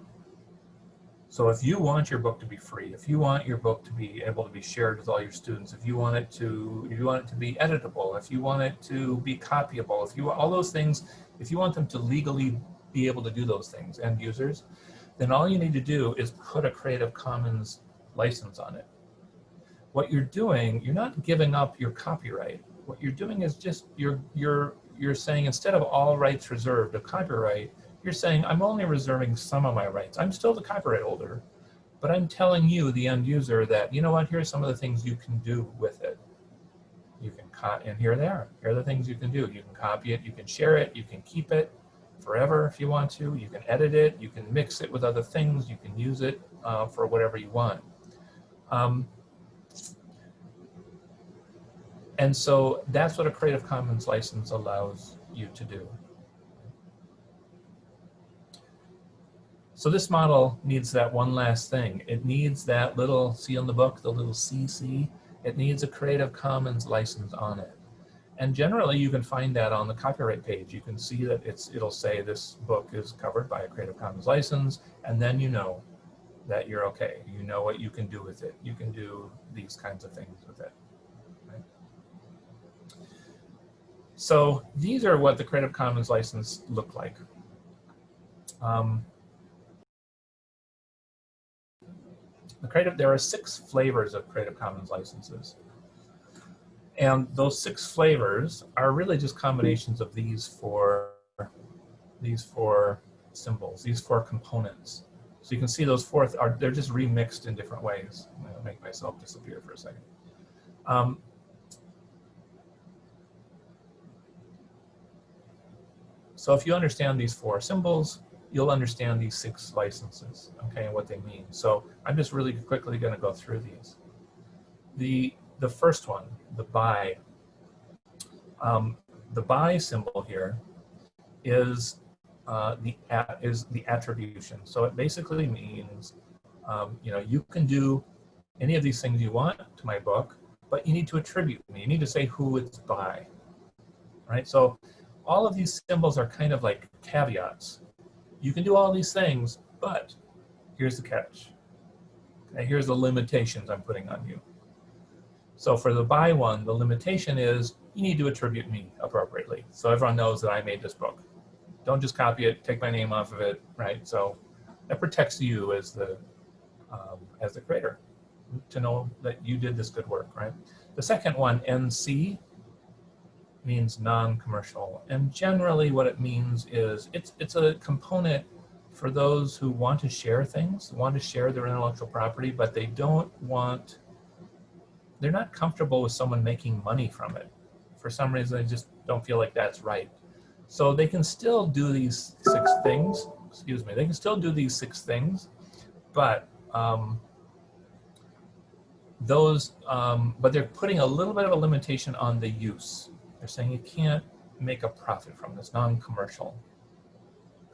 S2: So if you want your book to be free, if you want your book to be able to be shared with all your students, if you want it to, if you want it to be editable, if you want it to be copyable, if you all those things, if you want them to legally be able to do those things, end users, then all you need to do is put a Creative Commons license on it. What you're doing, you're not giving up your copyright. What you're doing is just you're you're you're saying instead of all rights reserved of copyright, you're saying I'm only reserving some of my rights. I'm still the copyright holder, but I'm telling you, the end user, that you know what? Here's some of the things you can do with it. You can cut, and here they are. Here are the things you can do. You can copy it, you can share it, you can keep it forever if you want to. You can edit it, you can mix it with other things, you can use it uh, for whatever you want. Um, and so that's what a Creative Commons license allows you to do. So this model needs that one last thing. It needs that little, see on the book, the little CC, it needs a Creative Commons license on it. And generally you can find that on the copyright page. You can see that it's, it'll say this book is covered by a Creative Commons license, and then you know that you're okay. You know what you can do with it. You can do these kinds of things with it. So these are what the Creative Commons license look like. Um, the creative, there are six flavors of Creative Commons licenses. And those six flavors are really just combinations of these four, these four symbols, these four components. So you can see those four are they're just remixed in different ways. I'm gonna make myself disappear for a second. Um, so if you understand these four symbols, you'll understand these six licenses, okay, and what they mean. So I'm just really quickly going to go through these. The the first one, the by. Um, the by symbol here is uh, the at, is the attribution. So it basically means, um, you know, you can do any of these things you want to my book, but you need to attribute me. You need to say who it's by, right? So all of these symbols are kind of like caveats. You can do all these things, but here's the catch. Okay, here's the limitations I'm putting on you. So for the buy one, the limitation is you need to attribute me appropriately. So everyone knows that I made this book. Don't just copy it, take my name off of it, right? So that protects you as the um, as the creator to know that you did this good work, right? The second one, NC, means non-commercial. And generally what it means is it's, it's a component for those who want to share things, want to share their intellectual property, but they don't want, they're not comfortable with someone making money from it. For some reason, they just don't feel like that's right. So they can still do these six things, excuse me, they can still do these six things, but um, those, um, but they're putting a little bit of a limitation on the use. They're saying you can't make a profit from this, non-commercial.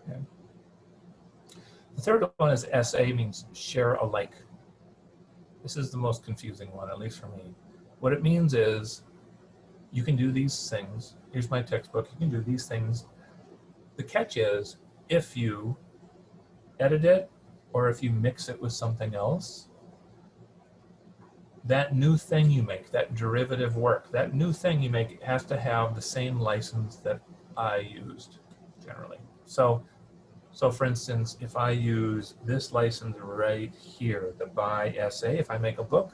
S2: Okay. The third one is SA, means share alike. This is the most confusing one, at least for me. What it means is you can do these things. Here's my textbook. You can do these things. The catch is if you edit it or if you mix it with something else, that new thing you make, that derivative work, that new thing you make has to have the same license that I used generally. So, so for instance, if I use this license right here, the by SA, if I make a book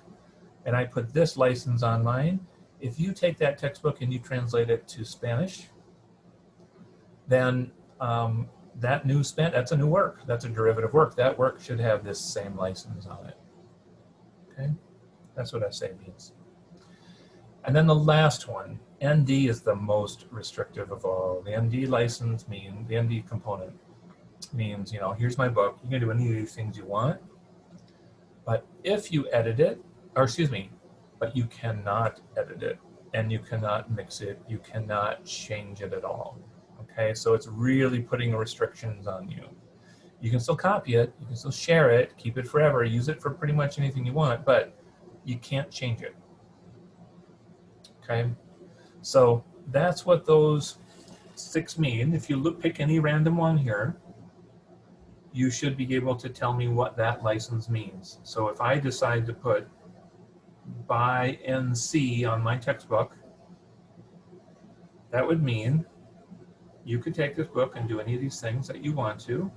S2: and I put this license on mine, if you take that textbook and you translate it to Spanish, then um, that new span, that's a new work. That's a derivative work. That work should have this same license on it. Okay. That's what SA means. And then the last one, ND is the most restrictive of all. The ND license means, the ND component means, you know, here's my book. You can do any of these things you want. But if you edit it, or excuse me, but you cannot edit it and you cannot mix it, you cannot change it at all. Okay, so it's really putting restrictions on you. You can still copy it, you can still share it, keep it forever, use it for pretty much anything you want, but you can't change it. Okay, so that's what those six mean. If you look, pick any random one here, you should be able to tell me what that license means. So if I decide to put by NC on my textbook, that would mean you could take this book and do any of these things that you want to,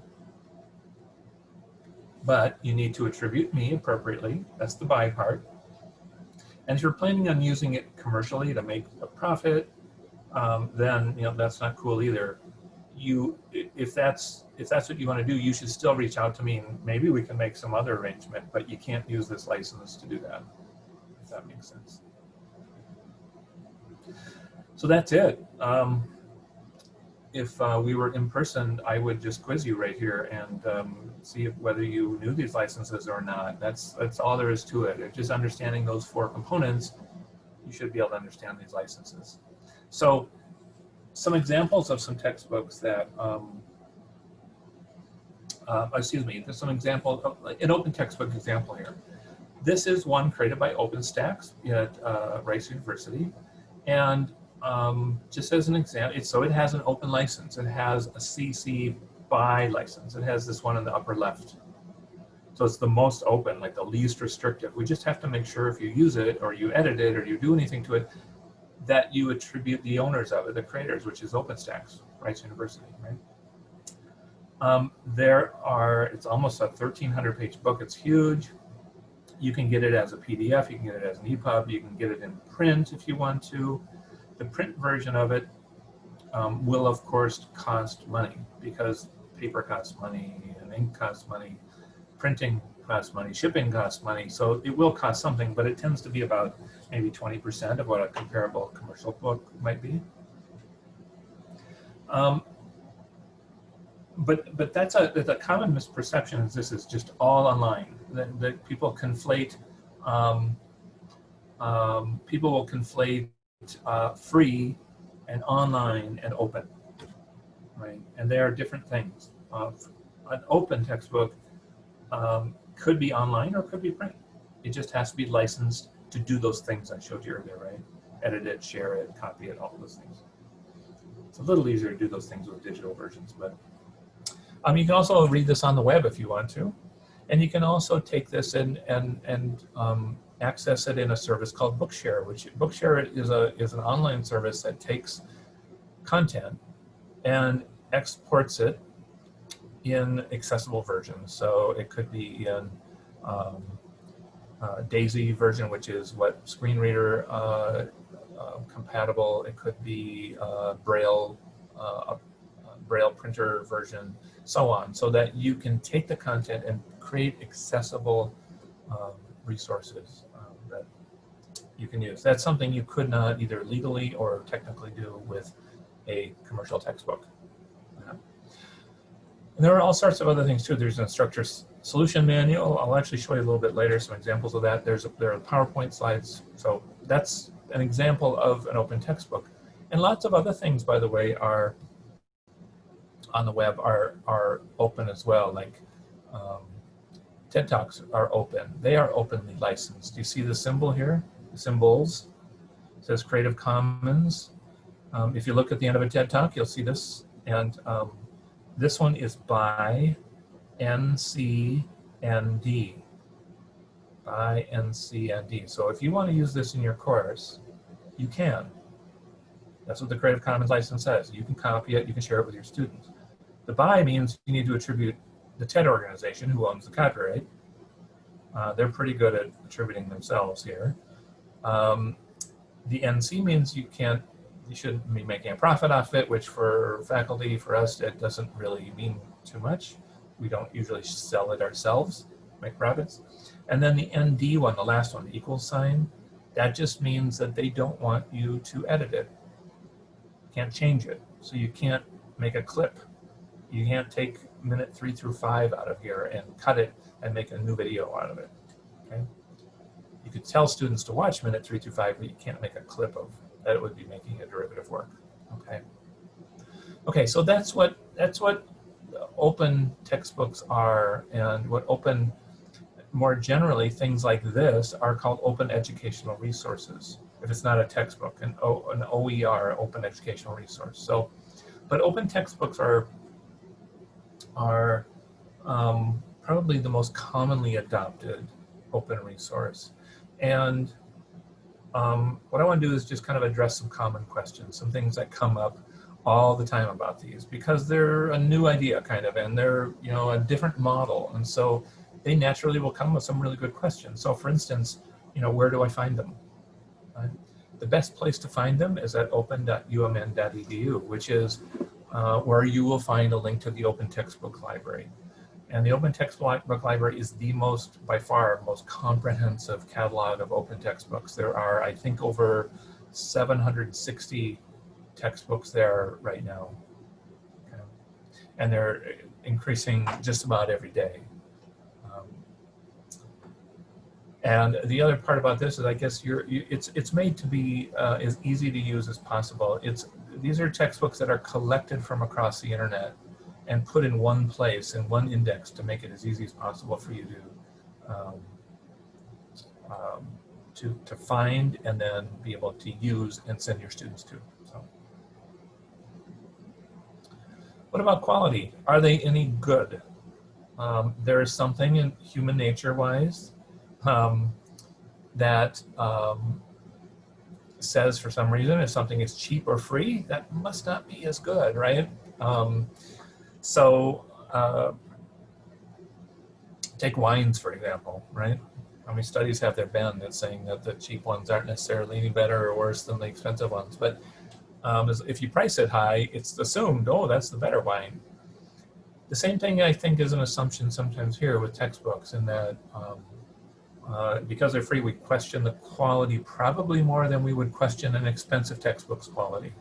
S2: but you need to attribute me appropriately. That's the by part. And if you're planning on using it commercially to make a profit, um, then you know that's not cool either. You, if that's if that's what you want to do, you should still reach out to me, and maybe we can make some other arrangement. But you can't use this license to do that. If that makes sense. So that's it. Um, if uh, we were in person, I would just quiz you right here and um, see if, whether you knew these licenses or not. That's that's all there is to it. It's Just understanding those four components, you should be able to understand these licenses. So some examples of some textbooks that, um, uh, excuse me, there's some example, of, an open textbook example here. This is one created by OpenStax at uh, Rice University. And um, just as an example, so it has an open license. It has a CC BY license. It has this one in the upper left. So it's the most open, like the least restrictive. We just have to make sure if you use it or you edit it or you do anything to it, that you attribute the owners of it, the creators, which is OpenStax, Rice University, right? Um, there are, it's almost a 1300 page book. It's huge. You can get it as a PDF, you can get it as an EPUB, you can get it in print if you want to. The print version of it um, will of course cost money because paper costs money and ink costs money, printing costs money, shipping costs money. So it will cost something, but it tends to be about maybe 20% of what a comparable commercial book might be. Um, but but that's a the common misperception is this is just all online that, that people conflate um, um, people will conflate uh, free and online and open right? And there are different things. Uh, an open textbook um, could be online or could be print. It just has to be licensed to do those things I showed you earlier right? Edit it share it copy it all those things. It's a little easier to do those things with digital versions but um, you can also read this on the web if you want to. And you can also take this and, and, and um, access it in a service called Bookshare, which Bookshare is, a, is an online service that takes content and exports it in accessible versions. So it could be in um, uh, DAISY version, which is what screen reader uh, uh, compatible. It could be uh, Braille, uh, Braille printer version so on, so that you can take the content and create accessible um, resources you can use. That's something you could not either legally or technically do with a commercial textbook. And there are all sorts of other things too. There's an instructor solution manual. I'll actually show you a little bit later some examples of that. There's a, there are PowerPoint slides. So that's an example of an open textbook. And lots of other things, by the way, are on the web are, are open as well. Like um, TED Talks are open. They are openly licensed. You see the symbol here? Symbols. It says Creative Commons. Um, if you look at the end of a TED Talk, you'll see this. And um, this one is by NCND. By NCND. So if you want to use this in your course, you can. That's what the Creative Commons license says. You can copy it, you can share it with your students. The by means you need to attribute the TED organization who owns the copyright. Uh, they're pretty good at attributing themselves here. Um, the NC means you can't, you shouldn't be making a profit off it, which for faculty, for us, it doesn't really mean too much. We don't usually sell it ourselves, make profits. And then the ND one, the last one, the equals sign, that just means that they don't want you to edit it. Can't change it. So you can't make a clip you can't take minute three through five out of here and cut it and make a new video out of it. Okay. You could tell students to watch minute three through five, but you can't make a clip of that. It would be making a derivative work. Okay. Okay, so that's what that's what open textbooks are, and what open, more generally, things like this are called open educational resources. If it's not a textbook, an, o, an OER, open educational resource. So, but open textbooks are are um, probably the most commonly adopted open resource. And um, what I want to do is just kind of address some common questions, some things that come up all the time about these because they're a new idea kind of and they're you know a different model and so they naturally will come with some really good questions. So for instance, you know, where do I find them? Right? The best place to find them is at open.umn.edu, which is uh, where you will find a link to the Open Textbook Library. And the Open Textbook Library is the most, by far, most comprehensive catalog of open textbooks. There are, I think, over 760 textbooks there right now. Okay. And they're increasing just about every day. Um, and the other part about this is, I guess, you're, you, it's it's made to be uh, as easy to use as possible. It's these are textbooks that are collected from across the internet and put in one place in one index to make it as easy as possible for you to um, um, to, to find and then be able to use and send your students to. So, what about quality? Are they any good? Um, there is something in human nature wise um, that um, says for some reason if something is cheap or free, that must not be as good, right? Um, so uh, take wines, for example, right? How many studies have there been that's saying that the cheap ones aren't necessarily any better or worse than the expensive ones? But um, if you price it high, it's assumed, oh, that's the better wine. The same thing I think is an assumption sometimes here with textbooks in that um, uh, because they're free, we question the quality probably more than we would question an expensive textbook's quality.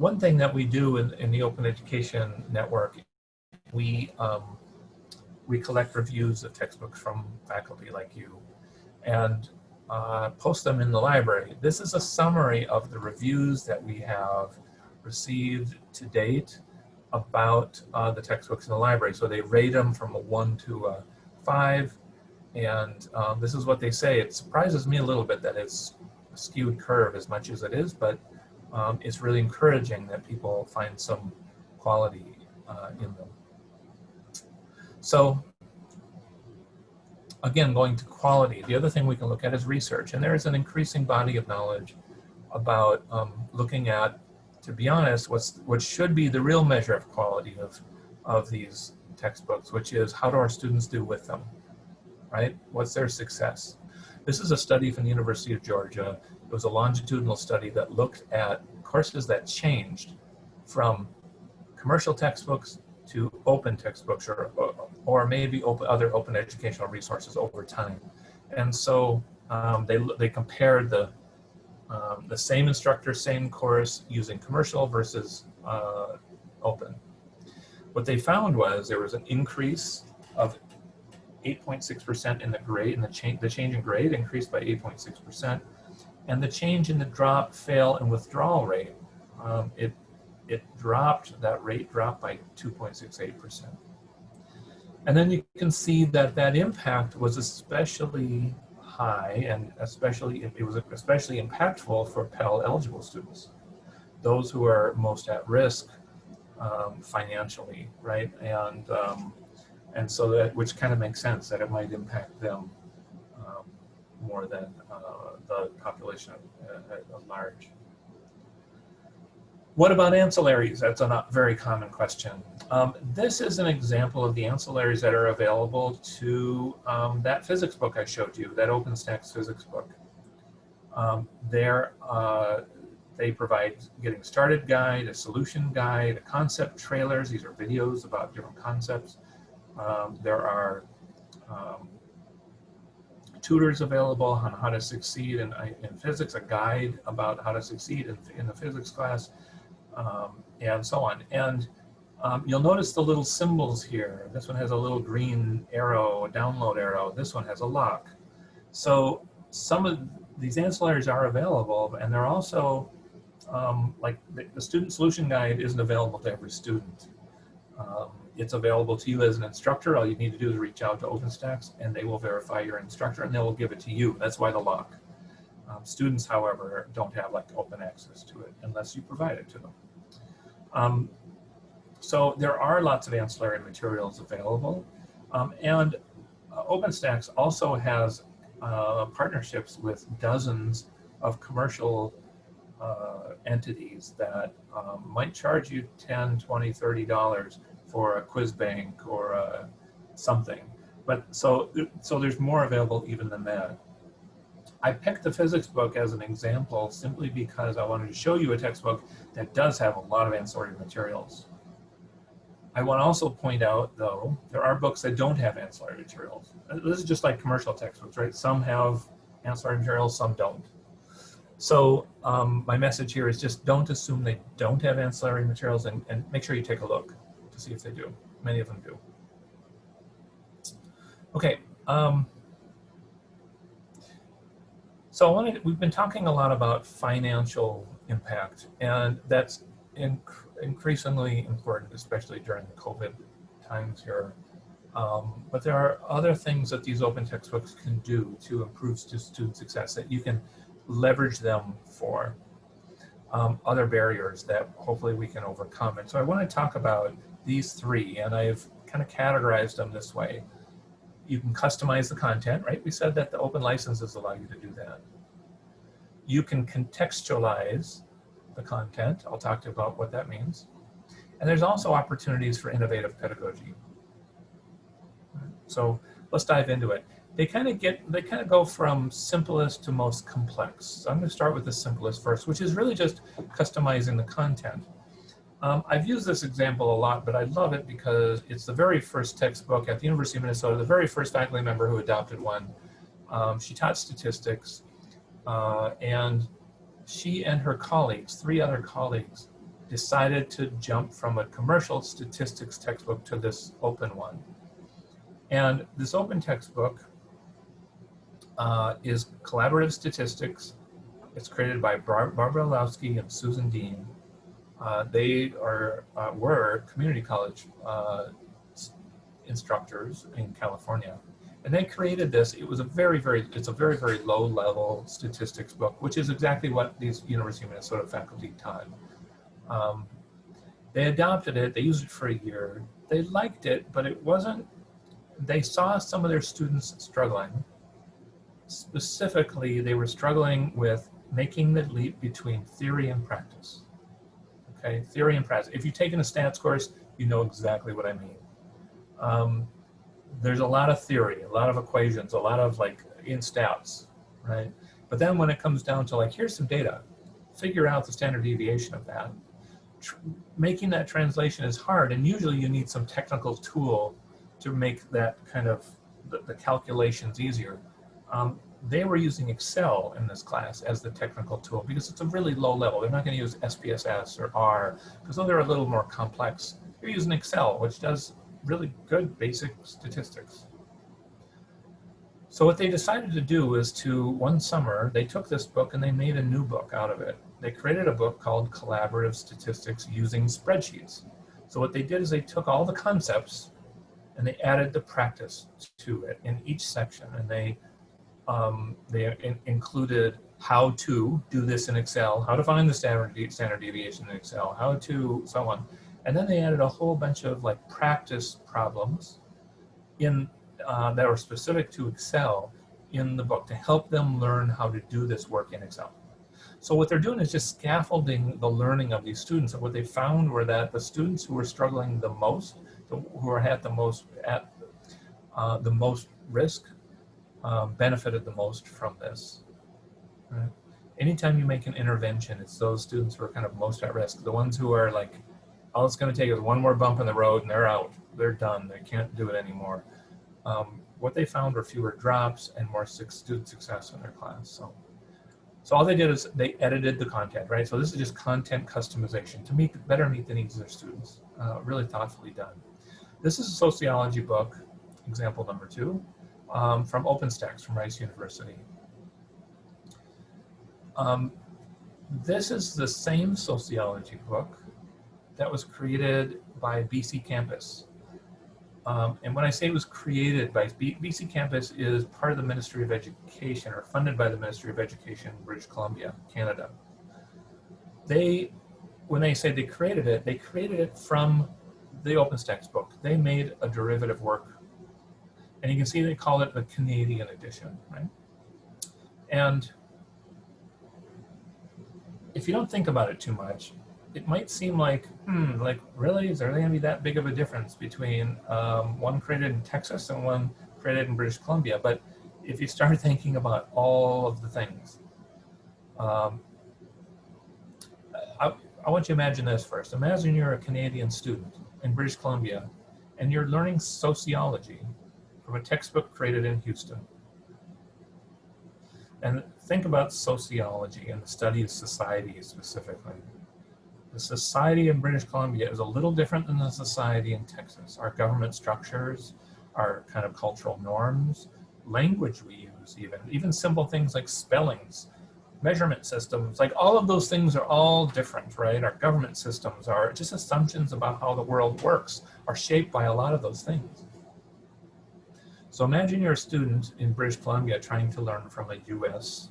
S2: One thing that we do in, in the Open Education Network, we, um, we collect reviews of textbooks from faculty like you and uh, post them in the library. This is a summary of the reviews that we have received to date about uh, the textbooks in the library. So they rate them from a one to a five. And um, this is what they say. It surprises me a little bit that it's a skewed curve as much as it is, but um, it's really encouraging that people find some quality uh, in them. So again, going to quality, the other thing we can look at is research. And there is an increasing body of knowledge about um, looking at, to be honest, what's, what should be the real measure of quality of, of these textbooks, which is how do our students do with them, right? What's their success? This is a study from the University of Georgia. It was a longitudinal study that looked at courses that changed from commercial textbooks to open textbooks or, or maybe open, other open educational resources over time. And so um, they, they compared the, um, the same instructor, same course using commercial versus uh, open. What they found was there was an increase of 8.6% in the grade, and the change, the change in grade increased by 8.6%, and the change in the drop, fail, and withdrawal rate, um, it it dropped, that rate dropped by 2.68%. And then you can see that that impact was especially high and especially, it was especially impactful for Pell eligible students. Those who are most at risk um, financially, right? And, um, and so that, which kind of makes sense that it might impact them um, more than uh, the population at, at large. What about ancillaries? That's a very common question. Um, this is an example of the ancillaries that are available to um, that physics book I showed you, that OpenStax physics book. Um, there, uh, they provide getting started guide, a solution guide, a concept trailers. These are videos about different concepts. Um, there are um, tutors available on how to succeed in, in physics, a guide about how to succeed in, in the physics class um, and so on. And um, you'll notice the little symbols here. This one has a little green arrow, a download arrow. This one has a lock. So some of these ancillaries are available, and they're also, um, like the, the, student solution guide isn't available to every student. Um, it's available to you as an instructor. All you need to do is reach out to OpenStax, and they will verify your instructor, and they will give it to you. That's why the lock. Um, students, however, don't have like open access to it unless you provide it to them. Um, so there are lots of ancillary materials available. Um, and uh, OpenStax also has uh, partnerships with dozens of commercial uh, entities that um, might charge you 10, 20, 30 dollars for a quiz bank or uh, something. But so, so there's more available even than that. I picked the physics book as an example simply because I wanted to show you a textbook that does have a lot of ancillary materials. I want to also point out, though, there are books that don't have ancillary materials. This is just like commercial textbooks, right? Some have ancillary materials, some don't. So um, my message here is just don't assume they don't have ancillary materials and, and make sure you take a look see if they do. Many of them do. Okay. Um, so I wanted, we've been talking a lot about financial impact, and that's inc increasingly important, especially during the COVID times here. Um, but there are other things that these open textbooks can do to improve student success that you can leverage them for. Um, other barriers that hopefully we can overcome. And so I want to talk about these three, and I've kind of categorized them this way you can customize the content, right? We said that the open licenses allow you to do that. You can contextualize the content. I'll talk to you about what that means. And there's also opportunities for innovative pedagogy. So let's dive into it. They kind of get, they kind of go from simplest to most complex. So I'm going to start with the simplest first, which is really just customizing the content. Um, I've used this example a lot, but I love it because it's the very first textbook at the University of Minnesota, the very first faculty member who adopted one. Um, she taught statistics uh, and she and her colleagues, three other colleagues, decided to jump from a commercial statistics textbook to this open one. And this open textbook uh, is collaborative statistics. It's created by Bar Barbara Illowsky and Susan Dean. Uh, they are uh, were community college uh, instructors in California. And they created this, it was a very, very, it's a very, very low level statistics book, which is exactly what these University of Minnesota faculty taught. Um, they adopted it, they used it for a year. They liked it, but it wasn't, they saw some of their students struggling. Specifically, they were struggling with making the leap between theory and practice. Okay, theory and practice. If you've taken a stats course, you know exactly what I mean. Um, there's a lot of theory, a lot of equations, a lot of like in stats, right? But then when it comes down to like, here's some data, figure out the standard deviation of that. Tr making that translation is hard and usually you need some technical tool to make that kind of the, the calculations easier. Um, they were using Excel in this class as the technical tool because it's a really low level. They're not going to use SPSS or R because though they're a little more complex. They're using Excel, which does really good basic statistics. So what they decided to do is to, one summer, they took this book and they made a new book out of it. They created a book called Collaborative Statistics Using Spreadsheets. So what they did is they took all the concepts and they added the practice to it in each section. And they, um, they in included how to do this in Excel, how to find the standard, de standard deviation in Excel, how to so on. And then they added a whole bunch of like practice problems in uh, that were specific to Excel in the book to help them learn how to do this work in Excel. So what they're doing is just scaffolding the learning of these students. And what they found were that the students who were struggling the most, who were at the most at uh, the most risk, um, benefited the most from this. Right? Anytime you make an intervention, it's those students who are kind of most at risk. The ones who are like all it's going to take is one more bump in the road and they're out. They're done. They can't do it anymore. Um, what they found were fewer drops and more student success in their class. So, so all they did is they edited the content, right? So this is just content customization to meet better meet the needs of their students. Uh, really thoughtfully done. This is a sociology book, example number two, um, from OpenStax from Rice University. Um, this is the same sociology book that was created by BC Campus. Um, and when I say it was created by BC Campus is part of the Ministry of Education or funded by the Ministry of Education, British Columbia, Canada. They, when they say they created it, they created it from the OpenStax book. They made a derivative work. And you can see they call it the Canadian edition, right? And if you don't think about it too much, it might seem like, hmm, like really, is there to be that big of a difference between um, one created in Texas and one created in British Columbia? But if you start thinking about all of the things, um, I, I want you to imagine this first. Imagine you're a Canadian student in British Columbia and you're learning sociology from a textbook created in Houston. And think about sociology and the study of society specifically. The society in British Columbia is a little different than the society in Texas. Our government structures, our kind of cultural norms, language we use even, even simple things like spellings, measurement systems, like all of those things are all different, right? Our government systems are just assumptions about how the world works are shaped by a lot of those things. So imagine you're a student in British Columbia trying to learn from a US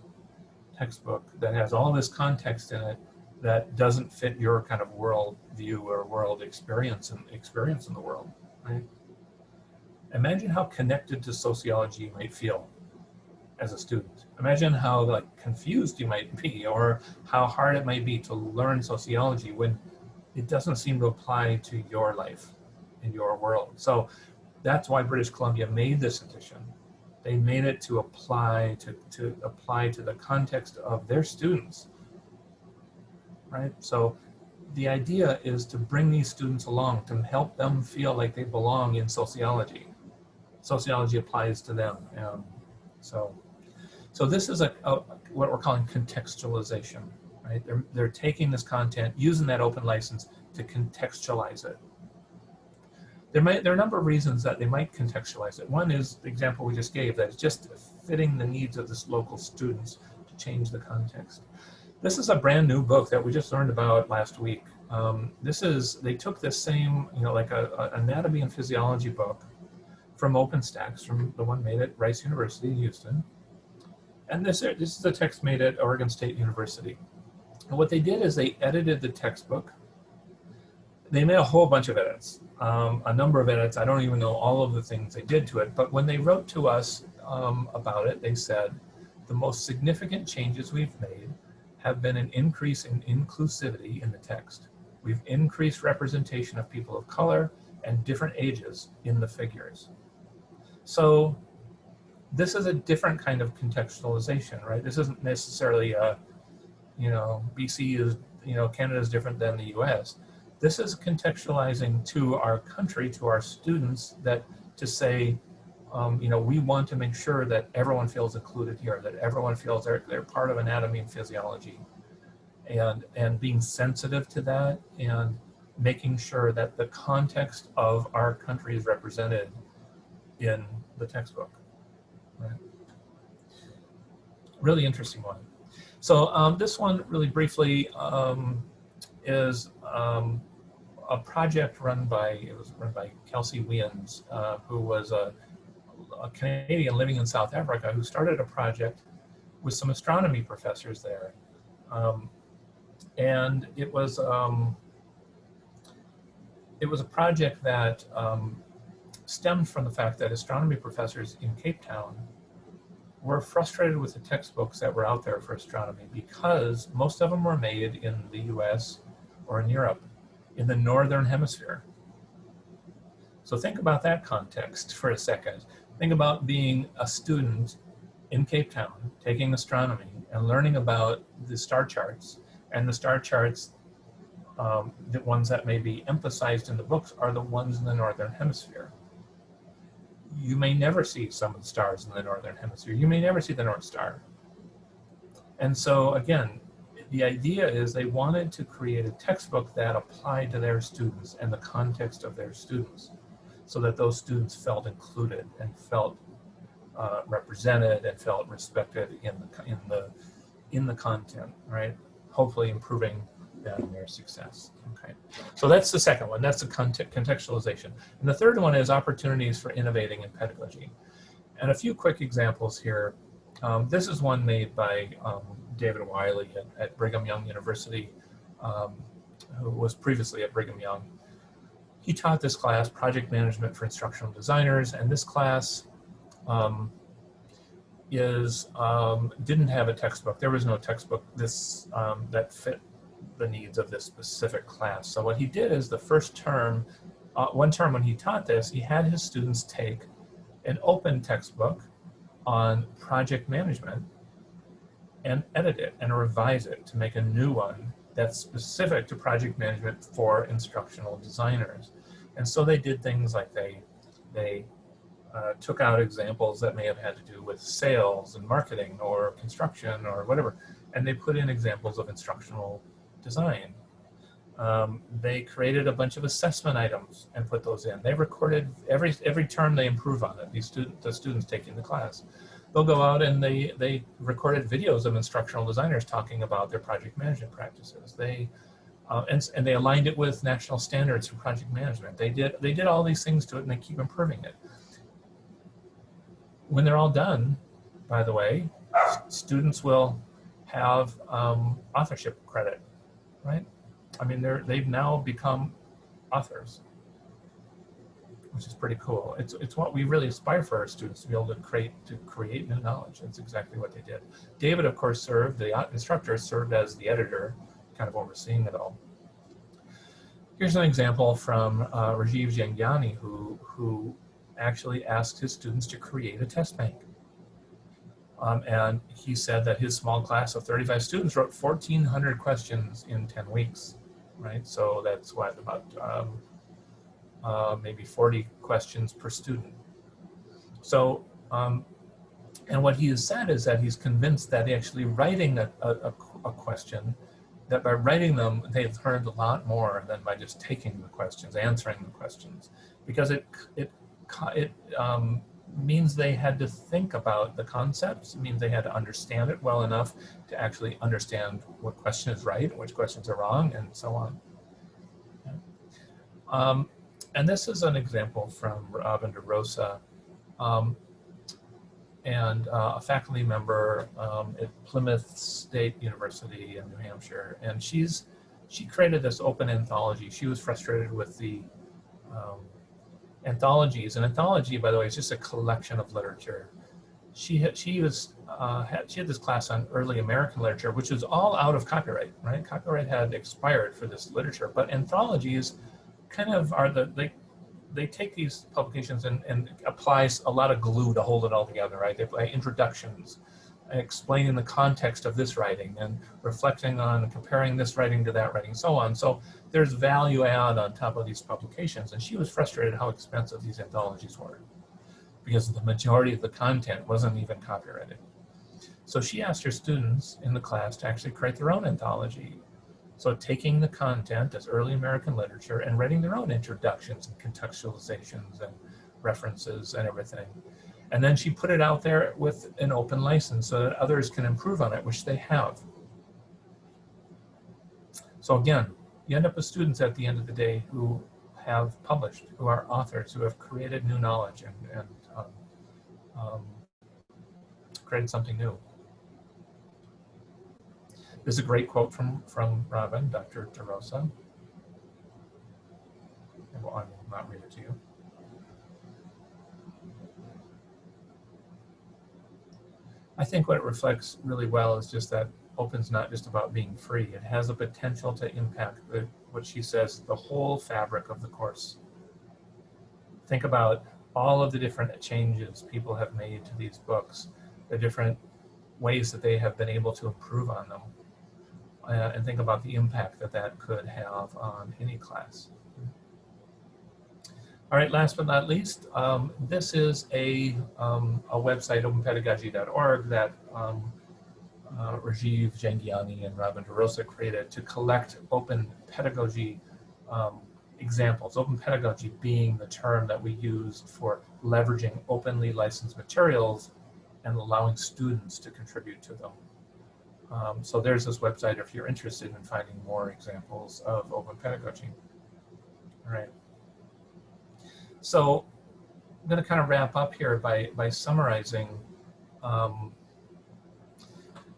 S2: textbook that has all this context in it that doesn't fit your kind of world view or world experience and experience in the world, right? Imagine how connected to sociology you might feel as a student. Imagine how like confused you might be or how hard it might be to learn sociology when it doesn't seem to apply to your life in your world. So that's why British Columbia made this edition. They made it to apply to, to apply to the context of their students. Right? So the idea is to bring these students along to help them feel like they belong in sociology. Sociology applies to them. Um, so, so this is a, a, what we're calling contextualization, right? They're, they're taking this content, using that open license to contextualize it. There, might, there are a number of reasons that they might contextualize it. One is the example we just gave, that it's just fitting the needs of this local students to change the context. This is a brand new book that we just learned about last week. Um, this is, they took this same, you know, like a, a anatomy and physiology book from OpenStax, from the one made at Rice University in Houston. And this, this is a text made at Oregon State University. And what they did is they edited the textbook. They made a whole bunch of edits, um, a number of edits. I don't even know all of the things they did to it, but when they wrote to us um, about it, they said, the most significant changes we've made have been an increase in inclusivity in the text. We've increased representation of people of color and different ages in the figures. So this is a different kind of contextualization, right? This isn't necessarily a, you know, BC is, you know, Canada is different than the US. This is contextualizing to our country, to our students that to say, um, you know, we want to make sure that everyone feels included here, that everyone feels they're, they're part of anatomy and physiology. And, and being sensitive to that and making sure that the context of our country is represented in the textbook. Right. Really interesting one. So um, this one really briefly um, is um, a project run by, it was run by Kelsey Wiens, uh, who was a a Canadian living in South Africa who started a project with some astronomy professors there. Um, and it was, um, it was a project that um, stemmed from the fact that astronomy professors in Cape Town were frustrated with the textbooks that were out there for astronomy because most of them were made in the US or in Europe, in the Northern Hemisphere. So think about that context for a second. Think about being a student in Cape Town, taking astronomy and learning about the star charts. And the star charts, um, the ones that may be emphasized in the books are the ones in the Northern Hemisphere. You may never see some of the stars in the Northern Hemisphere. You may never see the North Star. And so again, the idea is they wanted to create a textbook that applied to their students and the context of their students so that those students felt included and felt uh, represented and felt respected in the in the in the content, right? Hopefully improving them their success. Okay, so that's the second one. That's the contextualization, and the third one is opportunities for innovating in pedagogy. And a few quick examples here. Um, this is one made by um, David Wiley at, at, Brigham Young University, um, who was previously at Brigham Young he taught this class, Project Management for Instructional Designers, and this class um, is um, didn't have a textbook. There was no textbook this um, that fit the needs of this specific class. So what he did is the first term, uh, one term when he taught this, he had his students take an open textbook on project management and edit it and revise it to make a new one that's specific to project management for instructional designers. And so they did things like they, they uh, took out examples that may have had to do with sales and marketing or construction or whatever, and they put in examples of instructional design. Um, they created a bunch of assessment items and put those in. They recorded every every term they improve on it. These student the students taking the class, they'll go out and they they recorded videos of instructional designers talking about their project management practices. They uh, and, and they aligned it with national standards for project management. They did, they did all these things to it and they keep improving it. When they're all done, by the way, students will have um, authorship credit, right? I mean, they're, they've now become authors, which is pretty cool. It's, it's what we really aspire for our students to be able to create, to create new knowledge. That's exactly what they did. David, of course, served, the instructor served as the editor kind of overseeing it all. Here's an example from uh, Rajiv Jhangiani, who, who actually asked his students to create a test bank. Um, and he said that his small class of 35 students wrote 1,400 questions in 10 weeks, right? So that's what, about um, uh, maybe 40 questions per student. So, um, and what he has said is that he's convinced that actually writing a, a, a question, that by writing them, they've learned a lot more than by just taking the questions, answering the questions, because it, it, it um, means they had to think about the concepts. It means they had to understand it well enough to actually understand what question is right, which questions are wrong, and so on. Um, and this is an example from Robin DeRosa, um, and uh, a faculty member um, at Plymouth State University in New Hampshire. And she's she created this open anthology. She was frustrated with the um, anthologies. An anthology, by the way, is just a collection of literature. She had, she was uh, had, she had this class on early American literature, which was all out of copyright. Right, copyright had expired for this literature, but anthologies kind of are the they they take these publications and, and applies a lot of glue to hold it all together. Right, they apply introductions, explaining the context of this writing and reflecting on comparing this writing to that writing, so on. So there's value add on top of these publications. And she was frustrated how expensive these anthologies were because the majority of the content wasn't even copyrighted. So she asked her students in the class to actually create their own anthology. So taking the content as early American literature and writing their own introductions and contextualizations and references and everything. And then she put it out there with an open license so that others can improve on it, which they have. So again, you end up with students at the end of the day who have published, who are authors, who have created new knowledge and, and um, um, created something new. Is a great quote from, from Robin, Dr. DeRosa. I will not read it to you. I think what it reflects really well is just that open's not just about being free. It has a potential to impact the, what she says, the whole fabric of the course. Think about all of the different changes people have made to these books, the different ways that they have been able to improve on them. Uh, and think about the impact that that could have on any class. All right, last but not least, um, this is a, um, a website, openpedagogy.org, that um, uh, Rajiv Jhangiani and Robin DeRosa created to collect open pedagogy um, examples. Open pedagogy being the term that we used for leveraging openly licensed materials and allowing students to contribute to them. Um, so there's this website if you're interested in finding more examples of open pedagogy. All right. So I'm going to kind of wrap up here by, by summarizing, um,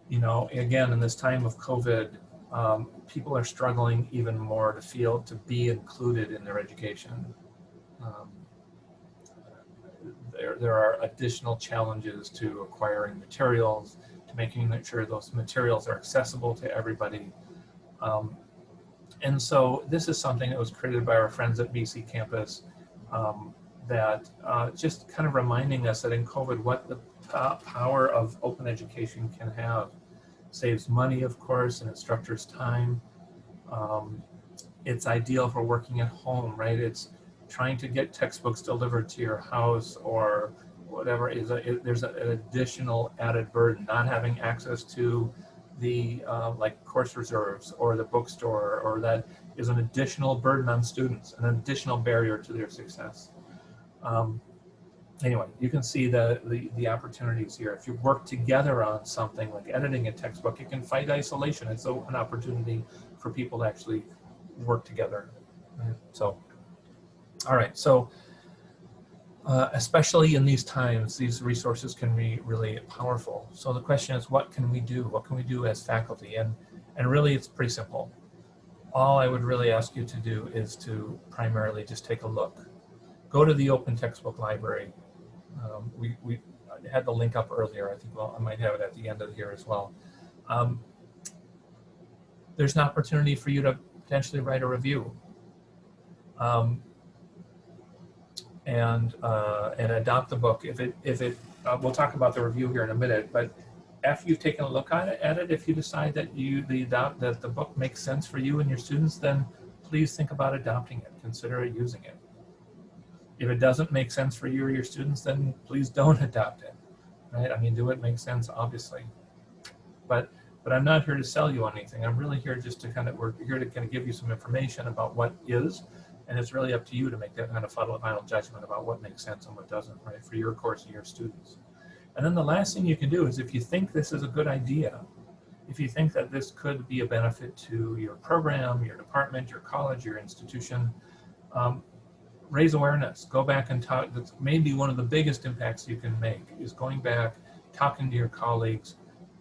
S2: you know, again, in this time of COVID, um, people are struggling even more to feel to be included in their education. Um, there, there are additional challenges to acquiring materials, making sure those materials are accessible to everybody. Um, and so this is something that was created by our friends at BC Campus um, that uh, just kind of reminding us that in COVID, what the power of open education can have. Saves money, of course, and it structures time. Um, it's ideal for working at home, right? It's trying to get textbooks delivered to your house or whatever is a, it, there's a, an additional added burden, not having access to the uh, like course reserves or the bookstore or that is an additional burden on students, an additional barrier to their success. Um, anyway, you can see the, the, the, opportunities here. If you work together on something like editing a textbook, you can fight isolation. It's so an opportunity for people to actually work together. So, all right, so uh, especially in these times, these resources can be really powerful. So the question is, what can we do? What can we do as faculty? And, and really, it's pretty simple all I would really ask you to do is to primarily just take a look. Go to the open textbook library. Um, we, we had the link up earlier. I think well, I might have it at the end of here as well. Um, there's an opportunity for you to potentially write a review. Um, and uh, and adopt the book if it if it uh, we'll talk about the review here in a minute but after you've taken a look at it, at it if you decide that you the adopt that the book makes sense for you and your students then please think about adopting it consider using it. If it doesn't make sense for you or your students then please don't adopt it right? I mean do it make sense obviously. But but i'm not here to sell you anything. I'm really here just to kind of we're here to kind of give you some information about what is and it's really up to you to make that kind of final, judgment about what makes sense and what doesn't, right, for your course and your students. And then the last thing you can do is if you think this is a good idea, if you think that this could be a benefit to your program, your department, your college, your institution, um, raise awareness. Go back and talk. That's maybe one of the biggest impacts you can make is going back, talking to your colleagues.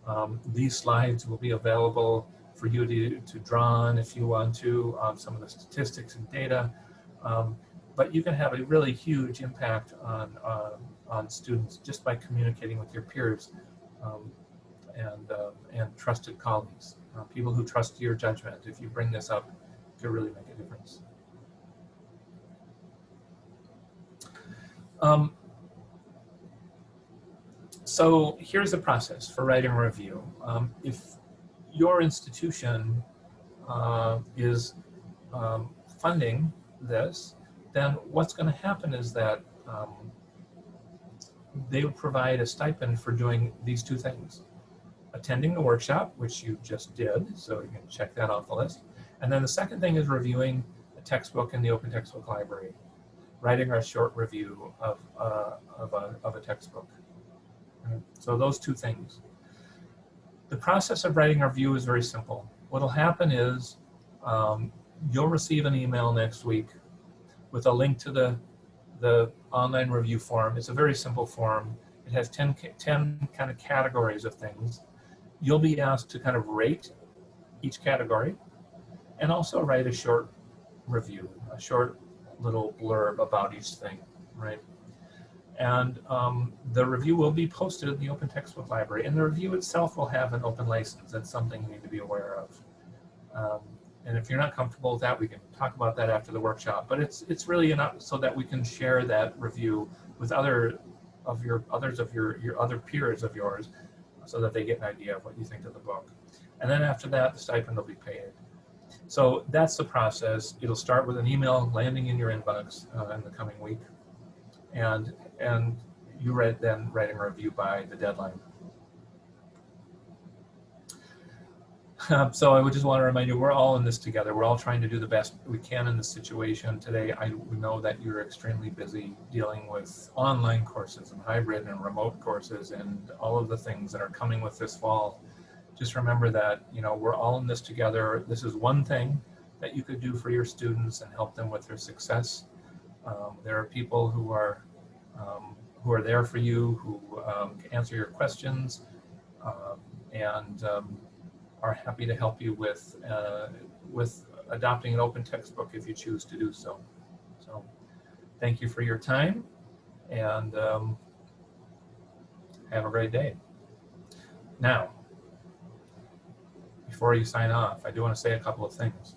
S2: Um, these slides will be available for you to, to draw on if you want to, um, some of the statistics and data. Um, but you can have a really huge impact on, uh, on students just by communicating with your peers um, and, uh, and trusted colleagues, uh, people who trust your judgment. If you bring this up, it could really make a difference. Um, so here's the process for writing a review. Um, if your institution uh, is um, funding this, then what's going to happen is that um, they provide a stipend for doing these two things. Attending the workshop, which you just did, so you can check that off the list. And then the second thing is reviewing a textbook in the Open Textbook Library, writing a short review of, uh, of, a, of a textbook. So those two things. The process of writing our review is very simple. What'll happen is um, you'll receive an email next week with a link to the, the online review form. It's a very simple form. It has 10, 10 kind of categories of things. You'll be asked to kind of rate each category and also write a short review, a short little blurb about each thing, right? And um, the review will be posted in the Open Textbook Library. And the review itself will have an open license. That's something you need to be aware of. Um, and if you're not comfortable with that, we can talk about that after the workshop. But it's it's really enough so that we can share that review with other of your others of your your other peers of yours, so that they get an idea of what you think of the book. And then after that, the stipend will be paid. So that's the process. It'll start with an email landing in your inbox uh, in the coming week, and and you read then writing a review by the deadline. Um, so I would just want to remind you, we're all in this together. We're all trying to do the best we can in this situation today. I know that you're extremely busy dealing with online courses and hybrid and remote courses and all of the things that are coming with this fall. Just remember that, you know, we're all in this together. This is one thing that you could do for your students and help them with their success. Um, there are people who are um, who are there for you, who um, answer your questions, um, and um, are happy to help you with uh, with adopting an open textbook if you choose to do so. So thank you for your time and um, have a great day. Now, before you sign off, I do want to say a couple of things.